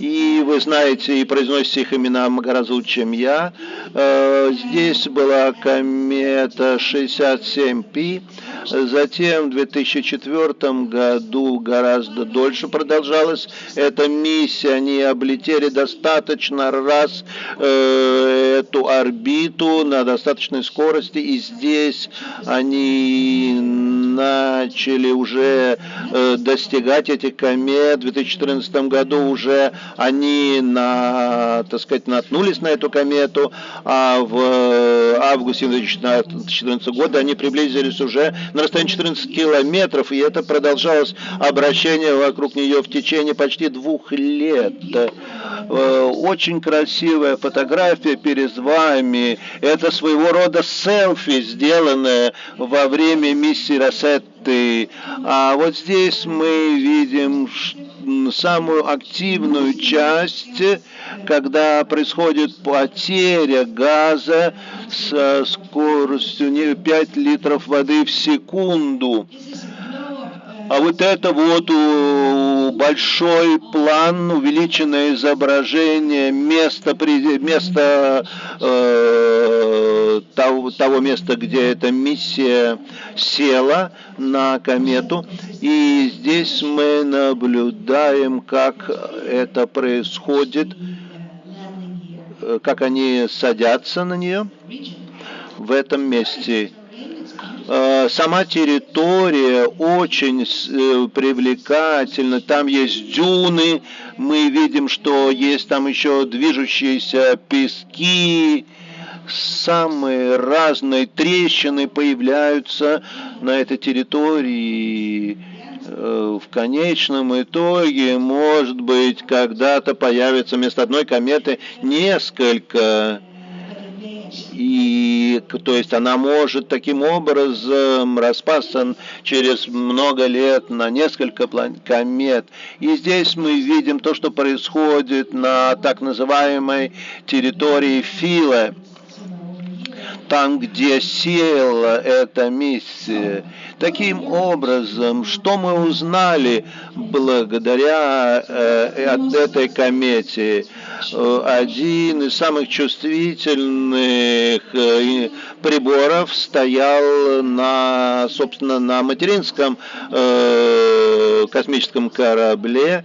И вы знаете и произносите их имена гораздо лучше, чем я. Э, здесь была комета 67P, затем в 2004 году гораздо дольше продолжалась эта миссия, они облетели достаточно раз э, эту орбиту на достаточной скорости, и здесь они начали уже э, достигать этих комет. В 2014 году уже они, на, так сказать, наткнулись на эту комету, а в августе 2014 года они приблизились уже на расстояние 14 километров, и это продолжалось обращение вокруг нее в течение почти двух лет. Э, очень красивая фотография перед вами. Это своего рода селфи, сделанное во время миссии Рассетты. А вот здесь мы видим самую активную часть, когда происходит потеря газа со скоростью 5 литров воды в секунду. А вот это вот большой план, увеличенное изображение места, места э, того, того места, где эта миссия села на комету. И здесь мы наблюдаем, как это происходит, как они садятся на нее в этом месте. Э, сама территория очень э, привлекательна, там есть дюны, мы видим, что есть там еще движущиеся пески, самые разные трещины появляются на этой территории. Э, в конечном итоге, может быть, когда-то появится вместо одной кометы несколько и то есть она может таким образом распасться через много лет на несколько комет. И здесь мы видим то, что происходит на так называемой территории Фила. там, где села эта миссия. Таким образом, что мы узнали благодаря э, этой комете? Э, один из самых чувствительных э, приборов стоял на, собственно, на материнском э, космическом корабле.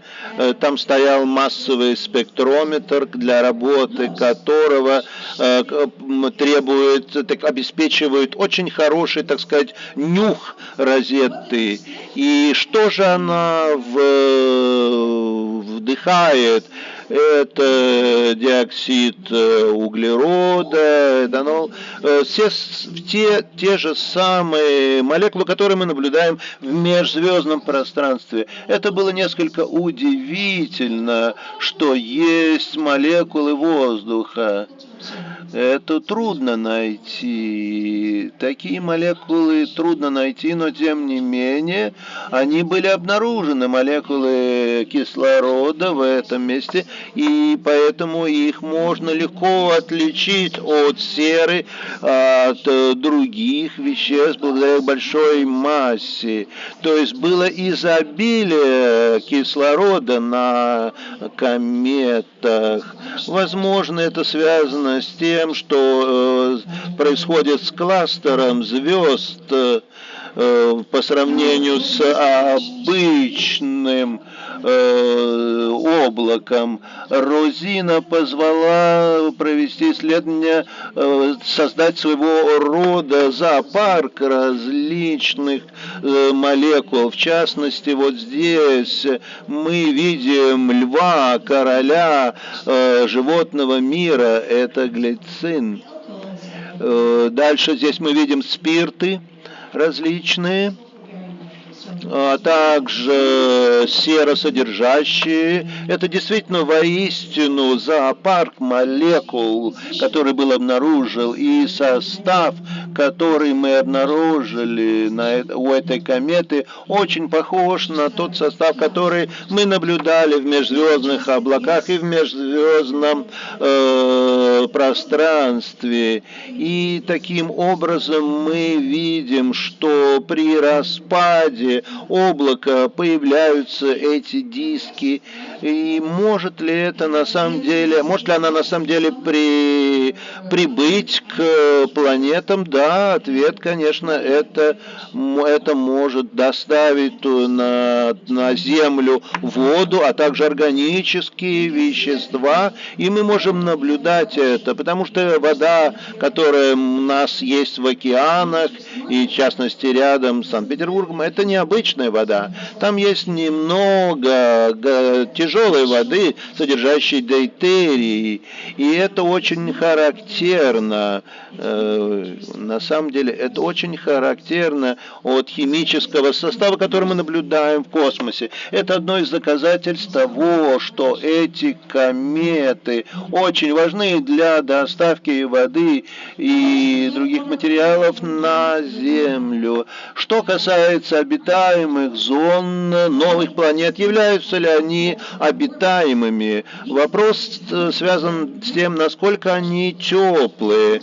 Там стоял массовый спектрометр, для работы которого требует, так, обеспечивает очень хороший, так сказать, нюх розетты. И что же она в, вдыхает? Это диоксид э, углерода, этанол, э, все те, те же самые молекулы, которые мы наблюдаем в межзвездном пространстве. Это было несколько удивительно, что есть молекулы воздуха. Это трудно найти. Такие молекулы трудно найти, но тем не менее они были обнаружены, молекулы кислорода в этом месте, и поэтому их можно легко отличить от серы, от других веществ благодаря большой массе. То есть было изобилие кислорода на кометах. Возможно, это связано с тем, тем, что э, происходит с кластером звезд э, по сравнению с обычным э, облаком. Розина позвала провести исследование, э, создать своего рода зоопарк различных молекул. В частности, вот здесь мы видим льва, короля животного мира, это глицин. Дальше здесь мы видим спирты различные а также серосодержащие. Это действительно воистину зоопарк молекул, который был обнаружен, и состав, который мы обнаружили на, у этой кометы, очень похож на тот состав, который мы наблюдали в межзвездных облаках и в межзвездном э, пространстве. И таким образом мы видим, что при распаде облака появляются эти диски, и может ли это на самом деле, может ли она на самом деле при, прибыть к планетам? Да, ответ, конечно, это, это может доставить на, на Землю воду, а также органические вещества, и мы можем наблюдать это, потому что вода, которая у нас есть в океанах, и в частности рядом с Санкт-Петербургом, это необычная вода. Там есть немного тяжелой воды, содержащей дейтерий, и это очень характерно. Э, на самом деле это очень характерно от химического состава, который мы наблюдаем в космосе. Это одно из доказательств того, что эти кометы очень важны для доставки воды и других материалов на Землю. Что касается обитаемых зон новых планет, являются ли они обитаемыми? Вопрос э, связан с тем, насколько они теплые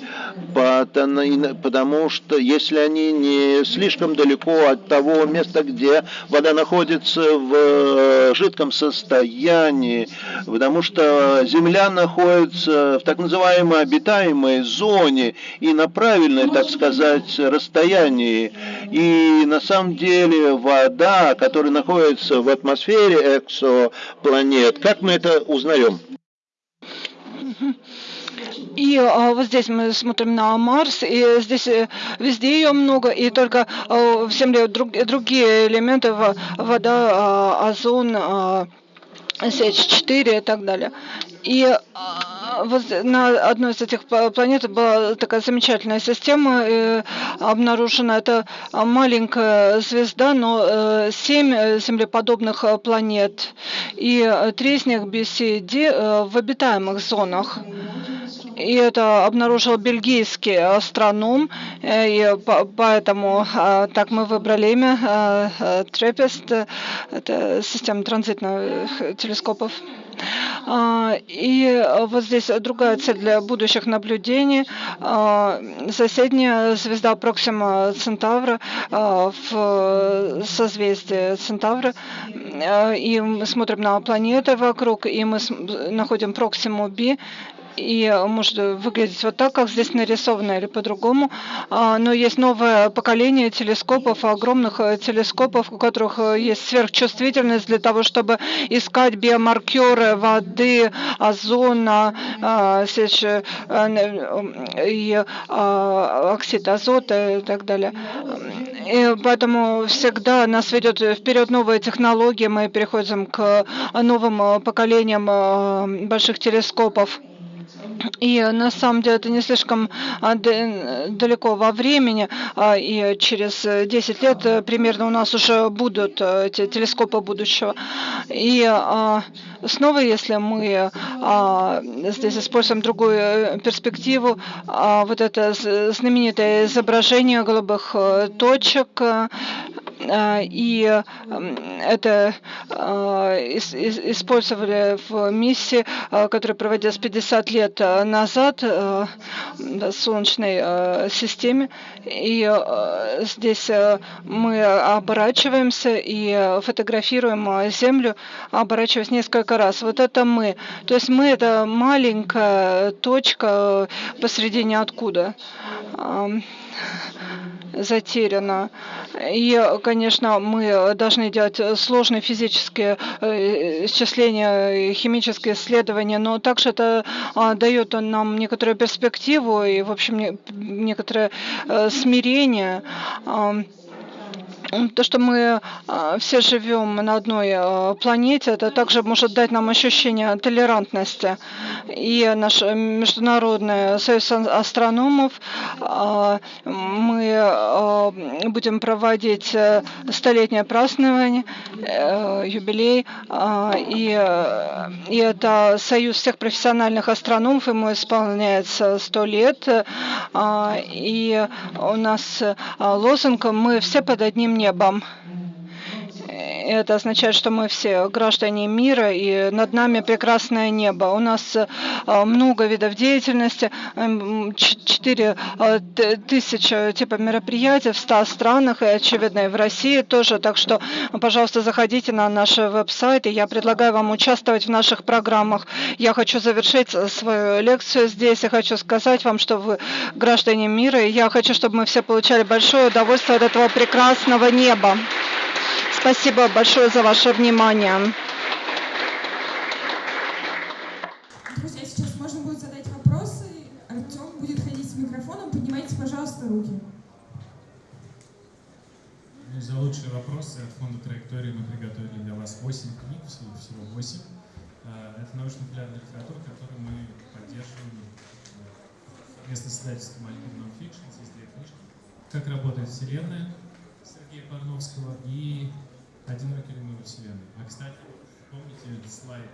потому что если они не слишком далеко от того места, где вода находится в э, жидком состоянии, потому что Земля находится в так называемой обитаемой зоне и на правильной, так сказать, расстоянии. И на самом деле вода, которая находится в атмосфере эксопланет, как мы это узнаем? И а, вот здесь мы смотрим на Марс, и здесь э, везде ее много, и только а, в Земле друг, другие элементы, вода, а, озон, а, СH4 и так далее. И а, вот на одной из этих планет была такая замечательная система э, обнаружена. Это маленькая звезда, но э, семь э, землеподобных планет. И три из них BCD в обитаемых зонах и это обнаружил бельгийский астроном, э, и поэтому так мы выбрали имя Трепест, это система транзитных телескопов. А, И вот здесь другая цель для будущих наблюдений. А, Соседняя звезда Проксима Центавра а, в созвездии Центавра. А, И мы смотрим на планеты вокруг, и мы находим Проксиму B, и может выглядеть вот так, как здесь нарисовано, или по-другому. А, Но есть новое поколение телескопов, огромных э, телескопов, у которых э, есть сверхчувствительность для того, чтобы искать биомаркеры воды, озона, а, сечь, э, и а, оксид азота и так далее. И поэтому всегда нас ведет вперед новые технологии, мы переходим к новым поколениям больших телескопов. И на самом деле это не слишком а, д- далеко во времени, а, и через э, 10 лет э, примерно у нас уже будут э, эти телескопы будущего. И а, снова, если мы здесь используем другую э, перспективу, вот это знаменитое изображение голубых э, точек, э, и м, это ис- использовали в миссии, а, которая проводилась 50 лет назад э, в Солнечной э, системе. И э, здесь э, мы оборачиваемся и э, фотографируем э, Землю, оборачиваясь несколько раз. Вот это мы. То есть мы это маленькая точка э, посреди ниоткуда. Ам, затеряна. И, конечно, мы должны делать сложные физические э, исчисления, химические исследования, но также это а, дает нам некоторую перспективу и, в общем, не- некоторое э, смирение. То, что мы а, все живем на одной а, планете, это также может дать нам ощущение толерантности. И наш э, Международный союз астрономов, а, мы будем проводить э, столетнее празднование, э, юбилей, и, и это союз всех профессиональных астрономов, ему исполняется сто лет, и у нас лозунг «Мы все под одним небом» небом. Это означает, что мы все граждане мира, и над нами прекрасное небо. У нас э, много видов деятельности, м, ч- четыре э, тысячи типа мероприятий в 100 странах, и, очевидно, и в России тоже. Так что, пожалуйста, заходите на наш веб-сайт, и я предлагаю вам участвовать в наших программах. Я хочу завершить э, свою лекцию здесь, и хочу сказать вам, что вы граждане мира, и я хочу, чтобы мы все получали большое удовольствие от этого прекрасного неба. Спасибо большое за ваше внимание. Друзья, сейчас можно будет задать вопросы. Артем будет ходить с микрофоном. Поднимайте, пожалуйста, руки. Ну, за лучшие вопросы от фонда траектории мы приготовили для вас 8 книг, всего, всего 8. А, Это научно-популярная литература, которую мы поддерживаем э, совместно с издательством Альбом Nonfiction. Здесь две книжки. «Как работает Вселенная» Сергея Парновского и «Одинокий ли мы Вселенной». А, кстати, помните слайд,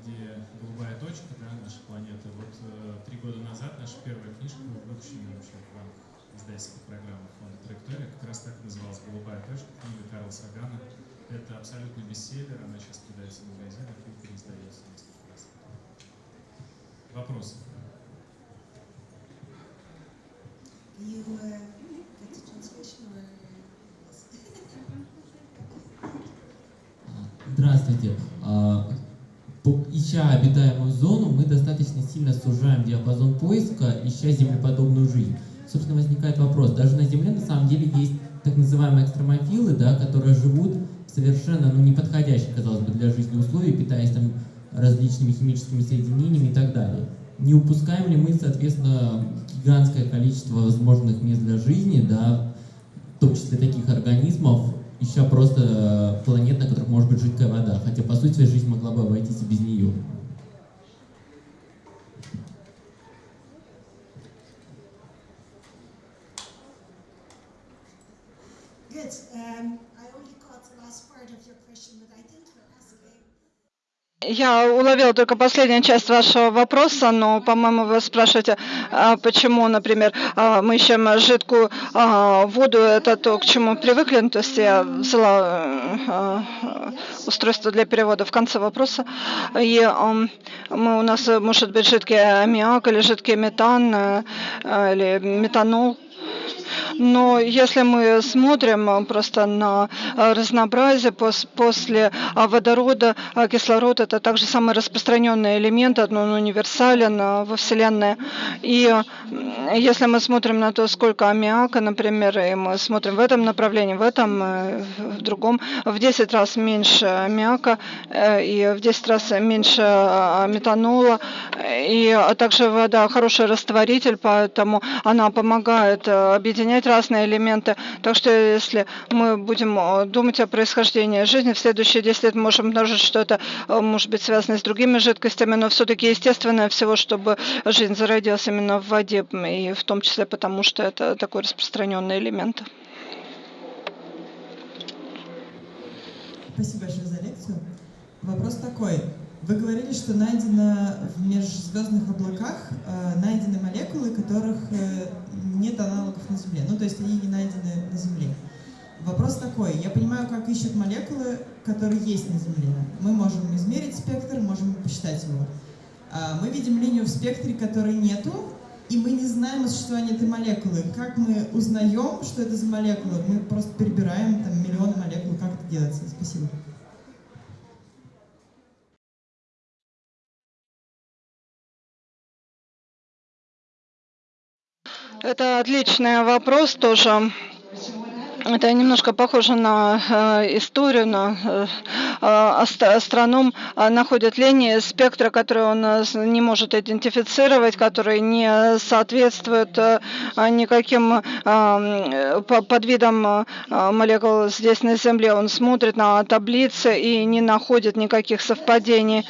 где голубая точка, да, наша планета? Вот э, три года назад наша первая книжка выпущена вообще в рамках издательской программы фонда «Траектория», как раз так называлась «Голубая точка», книга Карла Сагана. Это абсолютный бестселлер, она сейчас продается в магазинах и переиздается несколько раз. Вопросы? You Здравствуйте. А, Ища обитаемую зону, мы достаточно сильно сужаем диапазон поиска, ища землеподобную жизнь. Собственно, возникает вопрос. Даже на Земле на самом деле есть так называемые экстремофилы, да, которые живут в совершенно ну, неподходящих, казалось бы, для жизни условий, питаясь там различными химическими соединениями и так далее. Не упускаем ли мы, соответственно, гигантское количество возможных мест для жизни, да, в том числе таких организмов, ища просто э, планет, на которых может быть жидкая вода, хотя по сути жизнь могла бы обойтись и без нее. Я уловила только последнюю часть вашего вопроса, но, по-моему, вы спрашиваете, а почему, например, а, мы ищем жидкую а, воду, это то, к чему привыкли. Ну, то есть я взяла устройство для перевода в конце вопроса. И мы, у нас может быть жидкий аммиак или жидкий метан или метанол. Но если мы смотрим э, просто на э, разнообразие после э, водорода, кислород это также самый распространенный элемент, он универсален во Вселенной. И если мы смотрим на то, сколько аммиака, например, и мы смотрим в этом направлении, в этом, в другом, в 10 раз меньше аммиака и в 10 раз меньше метанола. И также вода хороший растворитель, поэтому она помогает объединять объединять разные элементы. Так что если мы будем э, думать о происхождении жизни, в следующие 10 лет можем обнаружить, что это э, может быть связано с другими жидкостями, но все-таки естественное всего, чтобы жизнь зародилась именно в воде, и в том числе потому, что это такой распространенный элемент. Спасибо большое за лекцию. Вопрос такой. Вы говорили, что найдено в межзвездных облаках э, найдены молекулы, которых э, нет аналогов на Земле. Ну, то есть они не найдены на Земле. Вопрос такой. Я понимаю, как ищут молекулы, которые есть на Земле. Мы можем измерить спектр, можем посчитать его. А мы видим линию в спектре, которой нету, и мы не знаем о существовании этой молекулы. Как мы узнаем, что это за молекула? Мы просто перебираем там миллионы молекул. Как это делается? Спасибо. Это отличный вопрос тоже. Это немножко похоже на э, историю, на э, астроном находит линии спектра, которые он э, не может идентифицировать, которые не соответствуют э, никаким э, подвидам молекул здесь на Земле. Он смотрит на таблицы и не находит никаких совпадений.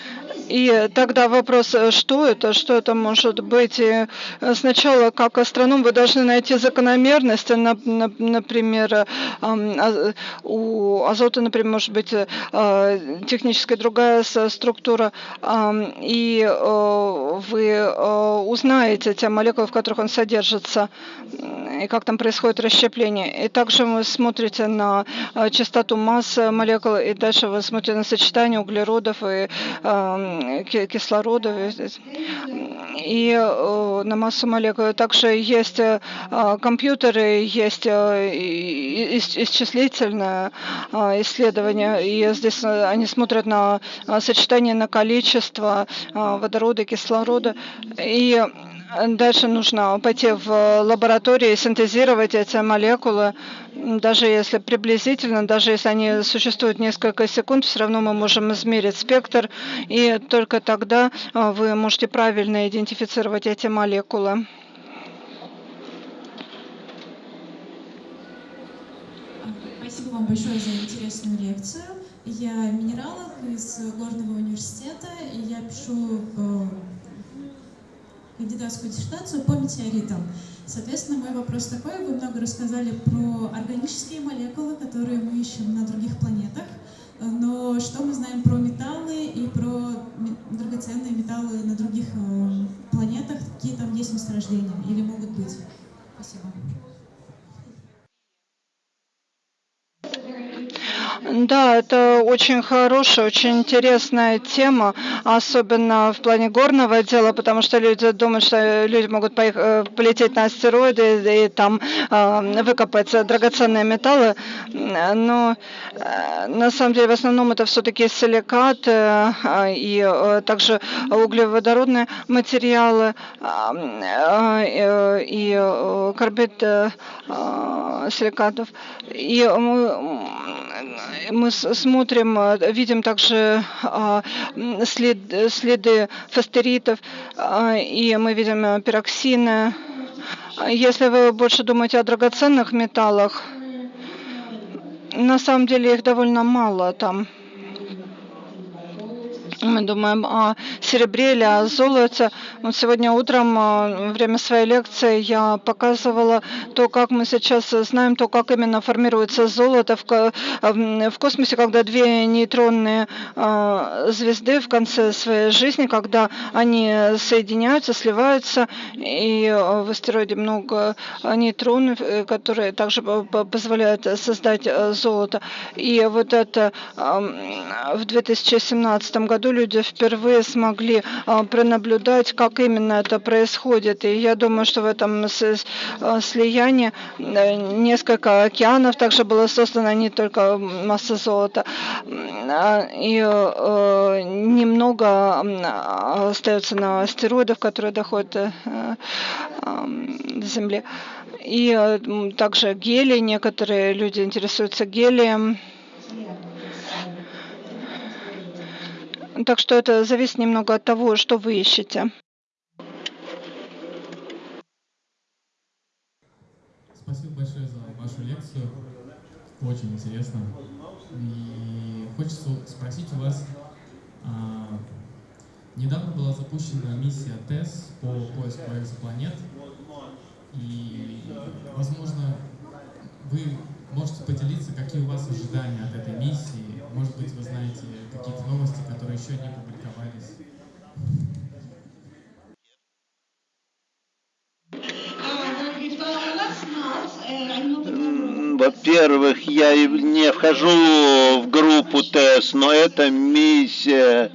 И тогда вопрос, э, что это, что это может быть? И э, сначала, как астроном, вы должны найти закономерности, например, а, у азота, например, может быть э, техническая другая структура, и вы узнаете те молекулы, в которых он содержится, и как там происходит расщепление. И также вы смотрите на частоту массы молекул, и дальше вы смотрите на сочетание углеродов и кислорода и э, на массу молекул. Также есть э, компьютеры, есть э, исчислительное исследование, и здесь они смотрят на сочетание, на количество водорода, кислорода, и Дальше нужно пойти в лабораторию и синтезировать эти молекулы, даже если приблизительно, даже если они существуют несколько секунд, все равно мы можем измерить спектр, и только тогда а, вы можете правильно идентифицировать эти молекулы. Спасибо вам большое за интересную лекцию. Я минералог из Горного университета, и я пишу э, кандидатскую диссертацию по метеоритам. Соответственно, мой вопрос такой. Вы много рассказали про органические молекулы, которые мы ищем на других планетах. Но что мы знаем про металлы и про драгоценные металлы на других э, планетах? Какие там есть месторождения или могут быть? Спасибо. Да, это очень хорошая, очень интересная тема, особенно в плане горного дела, потому что люди думают, что люди могут поехать, э, полететь на астероиды и там э, выкопать драгоценные металлы, но э, на самом деле в основном это все-таки силикат и также углеводородные материалы и карбид силикатов. И мы смотрим, э, видим также а, след, следы фостеритов, а, и мы видим пироксины. Если вы больше думаете о драгоценных металлах, на самом деле их довольно мало там. Мы думаем о серебре или о золоте. Вот сегодня утром во время своей лекции я показывала то, как мы сейчас знаем, то, как именно формируется золото в, в космосе, когда две нейтронные звезды в конце своей жизни, когда они соединяются, сливаются, и в астероиде много нейтронов, э, которые также позволяют создать э, золото. И вот это в 2017 году люди впервые смогли а, пронаблюдать, как именно это происходит. И я думаю, что в этом а, слиянии э, несколько океанов также было создано, не только масса золота. А, и э, немного остается на астероидах, которые доходят э, до Земли. И также гелий, некоторые люди интересуются гелием. Так что это зависит немного от того, что вы ищете. Спасибо большое за вашу лекцию. Очень интересно. И хочется спросить у вас, а, недавно была запущена миссия ТЭС по поиску экзопланет. И, возможно, вы можете поделиться, какие у вас ожидания от этой миссии. Может быть, вы знаете какие-то новости, которые еще не публиковались. Во-первых, я не вхожу в группу ТЭС, но эта миссия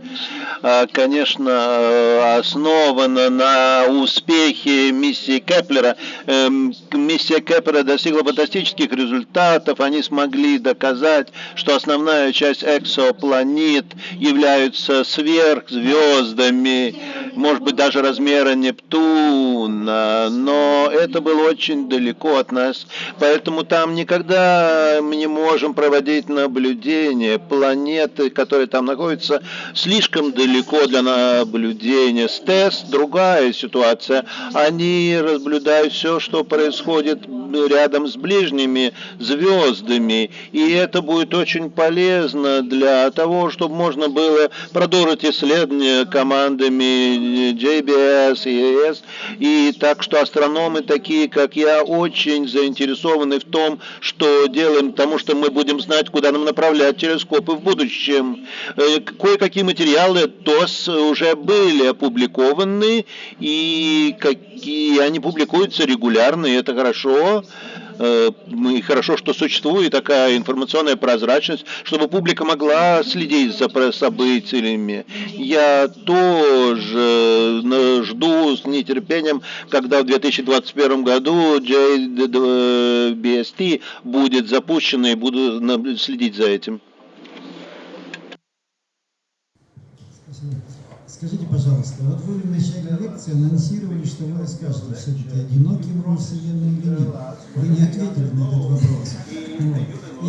а, конечно, основана на успехе миссии Кеплера. Эм, миссия Кеплера достигла фантастических результатов. Они смогли доказать, что основная часть экзопланет являются сверхзвездами, может быть, даже размера Нептуна, но это было очень далеко от нас, поэтому там никогда мы не можем проводить наблюдения. Планеты, которые там находятся, слишком далеко для наблюдения. С ТЭС другая ситуация. Они наблюдают все, что происходит рядом с ближними звездами. И это будет очень полезно для того, чтобы можно было продолжить исследования командами JBS ES. И так что астрономы такие, как я, очень заинтересованы в том, что делаем, потому что мы будем знать, куда нам направлять телескопы в будущем. Э, кое-какие материалы ТОС уже были опубликованы, и какие они публикуются регулярно, и это хорошо. Э, и хорошо, что существует такая информационная прозрачность, чтобы публика могла следить за событиями. Я тоже э, жду с нетерпением, когда в 2021 году JBST будет запущено и буду следить за этим. Скажите, пожалуйста, вот вы в начале лекции анонсировали, что вы расскажете, все-таки одинокий в Вселенной или нет. Вы не ответили на этот вопрос.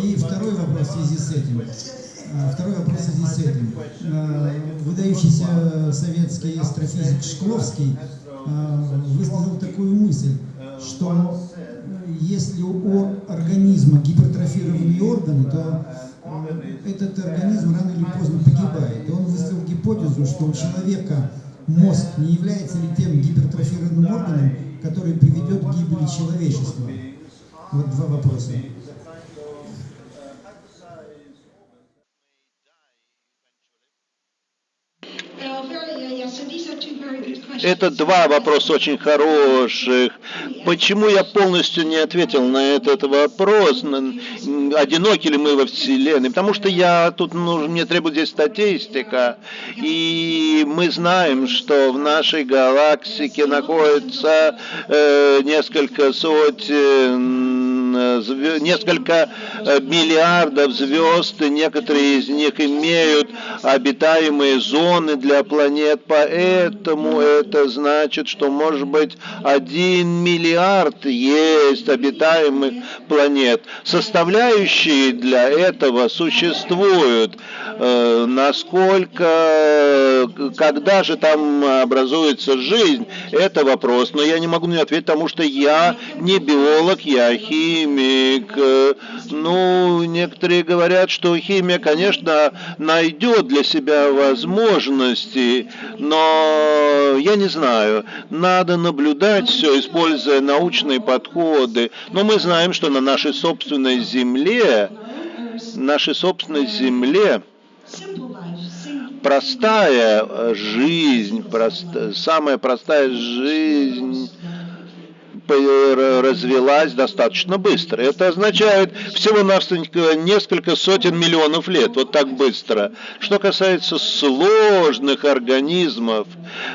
И второй вопрос в связи с этим. А, второй вопрос в связи с этим. А, выдающийся советский астрофизик Шкловский а, высказал такую мысль, что если у организма гипертрофированные органы, то этот организм рано или поздно погибает. И он выставил гипотезу, что у человека мозг не является ли тем гипертрофированным органом, который приведет к гибели человечества. Вот два вопроса. Это два вопроса очень хороших. Почему я полностью не ответил на этот вопрос? Одиноки ли мы во Вселенной? Потому что я тут, ну, мне здесь статистика. И мы знаем, что в нашей галактике находится э, несколько сотен несколько э, миллиардов звезд, и некоторые из них имеют обитаемые зоны для планет, поэтому это значит, что может быть один миллиард есть обитаемых планет. Составляющие для этого существуют. Э, насколько, когда же там образуется жизнь, это вопрос. Но я не могу не ответить, потому что я не биолог, я химик химик. Ну, некоторые говорят, что химия, конечно, найдет для себя возможности, но я не знаю, надо наблюдать все, используя научные подходы. Но мы знаем, что на нашей собственной Земле, нашей собственной Земле, простая жизнь, прост, самая простая жизнь развилась достаточно быстро. Это означает всего-навсего несколько сотен миллионов лет, вот так быстро. Что касается сложных организмов,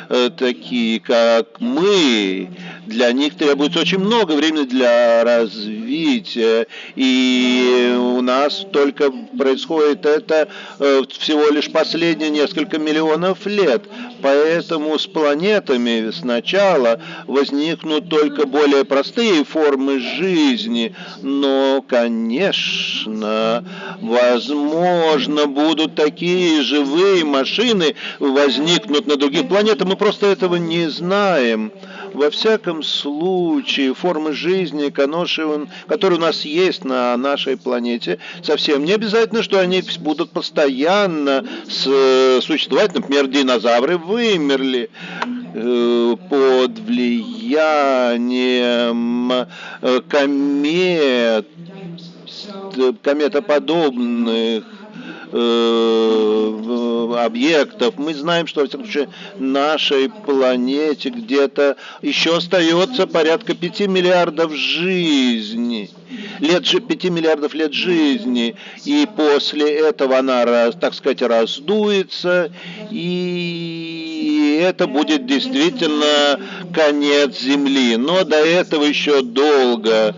э, такие как мы, для них требуется очень много времени для развития, и у нас только происходит это э, всего лишь последние несколько миллионов лет. Поэтому с планетами сначала возникнут только более простые формы жизни, но, конечно, возможно, будут такие живые машины возникнут на других планетах, мы просто этого не знаем. Во всяком случае, формы жизни, которые у нас есть на нашей планете, совсем не обязательно, что они будут постоянно существовать. Например, динозавры вымерли э, под влиянием э, комет, кометоподобных Э, объектов. Мы знаем, что, во всяком случае, нашей планете где-то еще остается порядка 5 миллиардов жизней лет, 5 миллиардов лет жизни, и после этого она, так сказать, раздуется, и это будет действительно конец Земли. Но до этого еще долго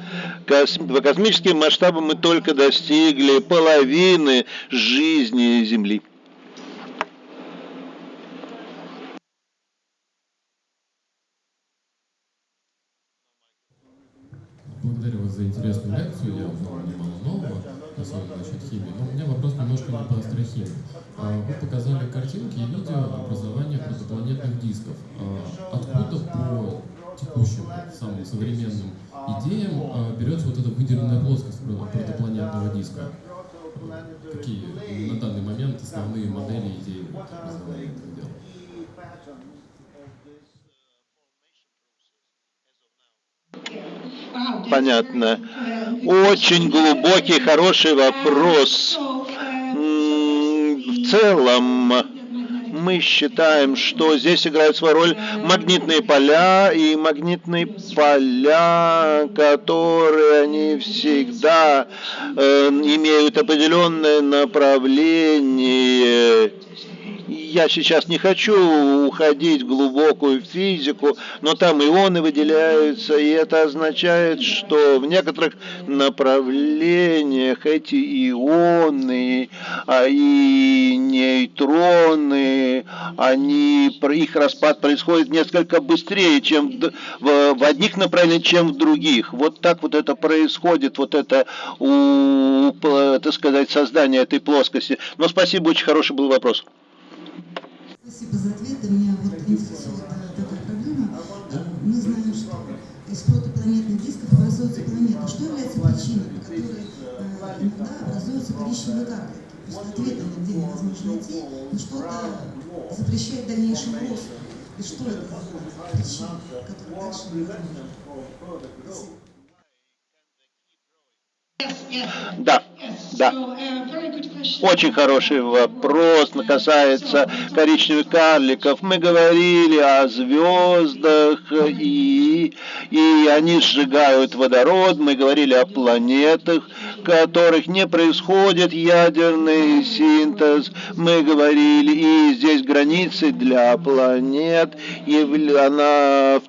по космическим масштабам мы только достигли половины жизни Земли. Благодарю вас за интересную лекцию. Я узнал немало нового, особенно насчет химии. Но у меня вопрос немножко не по астрохимии. А, вы показали картинки и видео образования протопланетных дисков. Текущим, самым современным идеям а, берется вот эта выделенная плоскость протопланетного диска? Какие на данный момент основные модели идеи образования этого дела? Понятно. Очень глубокий, хороший вопрос. В целом, мы считаем, что здесь играют свою роль магнитные поля, и магнитные поля, которые они всегда э, имеют определенное направление я сейчас не хочу уходить в глубокую физику, но там ионы выделяются, и это означает, что в некоторых направлениях эти ионы а и нейтроны, они, их распад происходит несколько быстрее, чем в, в, одних направлениях, чем в других. Вот так вот это происходит, вот это, у, так сказать, создание этой плоскости. Но спасибо, очень хороший был вопрос. Спасибо за ответ. Меня вот интересует такая проблема. Мы знаем, что из протопланетных дисков образуются планеты. Что является причиной, по которой иногда образуются коричневые капли? То есть ответа нигде невозможно найти, но что-то запрещает дальнейший рост. И что это за причина, которая дальше невозможна? Да, да. Очень хороший вопрос касается коричневых карликов. Мы говорили о звездах, и, и они сжигают водород. Мы говорили о планетах, в которых не происходит ядерный синтез. Мы говорили, и здесь границы для планет, и она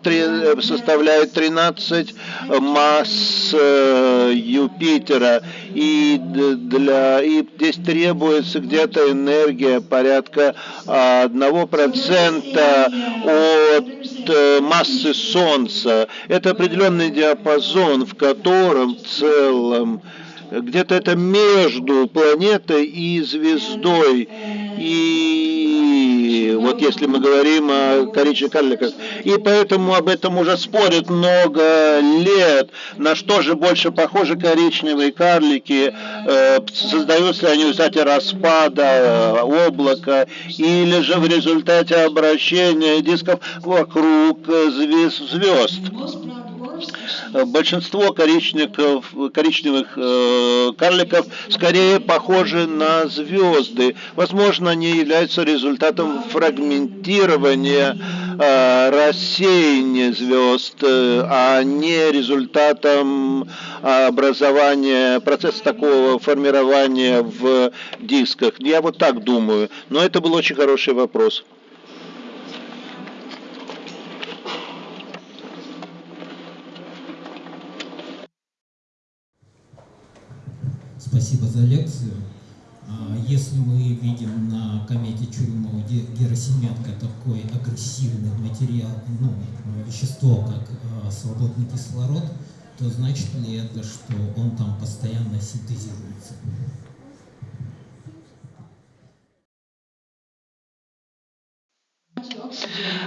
составляет 13 масс э, Юпитера. И для и здесь требуется где-то энергия порядка одного процента от э, массы Солнца. Это определенный диапазон, в котором в целом где-то это между планетой и звездой. И вот если мы говорим о коричневых карликах, и поэтому об этом уже спорят много лет, на что же больше похожи коричневые карлики, э, создаются ли они в результате распада облака, или же в результате обращения дисков вокруг звезд. Большинство коричневых, коричневых э, карликов скорее похожи на звезды. Возможно, они являются результатом фрагментирования, э, рассеяния звезд, э, а не результатом образования, процесса такого формирования в дисках. Я вот так думаю. Но это был очень хороший вопрос. Спасибо за лекцию. А, если мы видим на комете Чурюмова-Герасименко такой агрессивный материал, ну, вещество, как а, свободный кислород, то значит ли это, что он там постоянно синтезируется?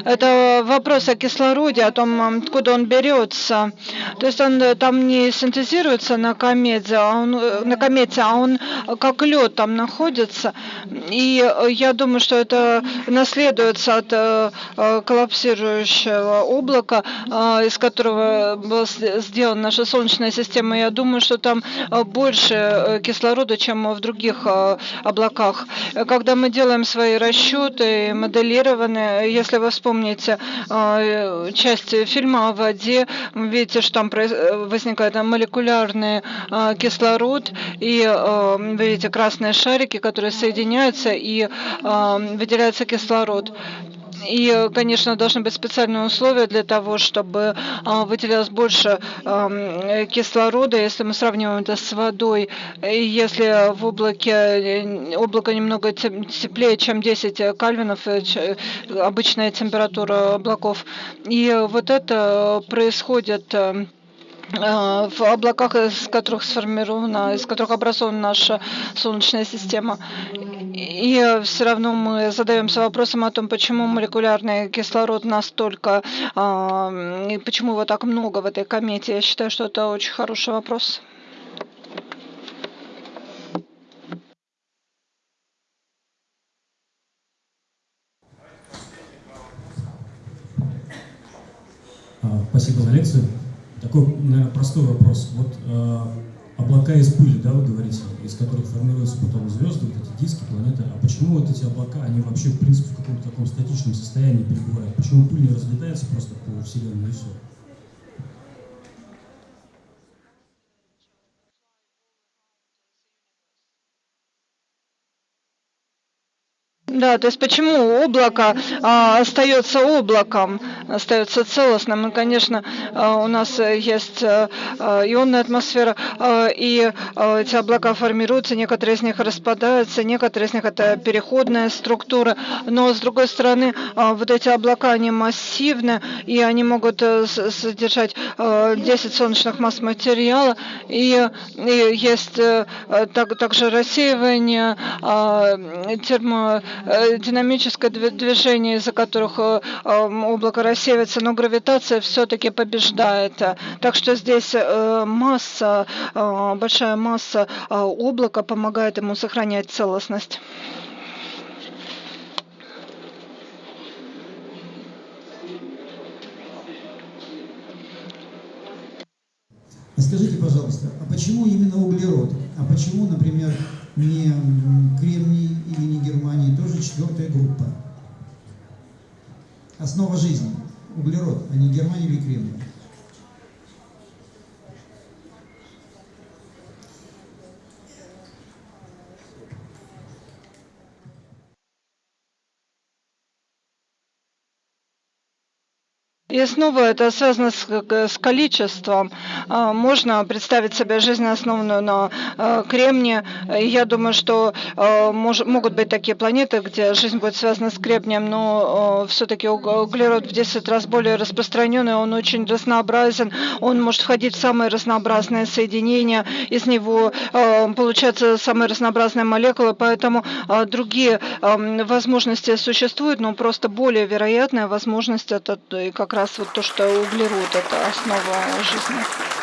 Это вопрос о кислороде, о том, откуда он берется. То есть он э, там не синтезируется на комете, а он, э, на комете, а он как лед там находится. И э, я думаю, что это наследуется от коллапсирующего облака, из которого была сделана наша Солнечная система. Я думаю, что там больше кислорода, чем в других облаках. Когда мы делаем свои расчеты, моделированные, если вы вспомните часть фильма о воде, видите, что там возникает молекулярный кислород, и вы видите красные шарики, которые соединяются, и выделяется кислород. И, конечно, должны быть специальные условия для того, чтобы выделялось больше кислорода, если мы сравниваем это с водой. И если в облаке облако немного теплее, чем 10 кальвинов, э, обычная температура облаков. И вот это происходит Э, в облаках, из которых сформирована, из которых образована наша Солнечная система. И все равно мы задаемся вопросом о том, почему молекулярный кислород настолько, а, и почему его так много в этой комете. Я считаю, что это очень хороший вопрос. А, спасибо за лекцию. Такой, наверное, простой вопрос. Вот э, облака из пыли, да, вы говорите, из которых формируются потом звезды, вот эти диски, планеты. А почему вот эти облака, они вообще, в принципе, в каком-то таком статичном состоянии пребывают? Почему пыль не разлетается просто по Вселенной и все? Да, то есть почему облако а, остается облаком, остается целостным? И, конечно, а, у нас есть а, ионная атмосфера, а, и а, эти облака формируются, некоторые из них распадаются, некоторые из них это переходная структура, но с другой стороны, а, вот эти облака, они массивны, и они могут а, содержать а, 10 солнечных масс материала, и, и есть а, так, также рассеивание а, термо Э, динамическое движение, из-за которых э, облако рассеивается, но гравитация все-таки побеждает. Так что здесь э, масса, большая масса облака помогает ему сохранять целостность. Скажите, пожалуйста, а почему именно углерод? А почему, например, не Кремний или не Германии, тоже четвертая группа. Основа жизни. Углерод, а не Германия или Кремний. И снова это связано с, с количеством. А, Можно представить себе жизнь, основанную на а, кремне. Я думаю, что а, мож- могут быть такие планеты, где жизнь будет связана с кремнием, но все-таки углерод в 10 раз более распространенный, он очень разнообразен, он может входить в самые разнообразные соединения, из него получаются самые разнообразные молекулы, поэтому другие ам, возможности существуют, но просто более вероятная возможность это как раз вот то, что углерод это основа жизни.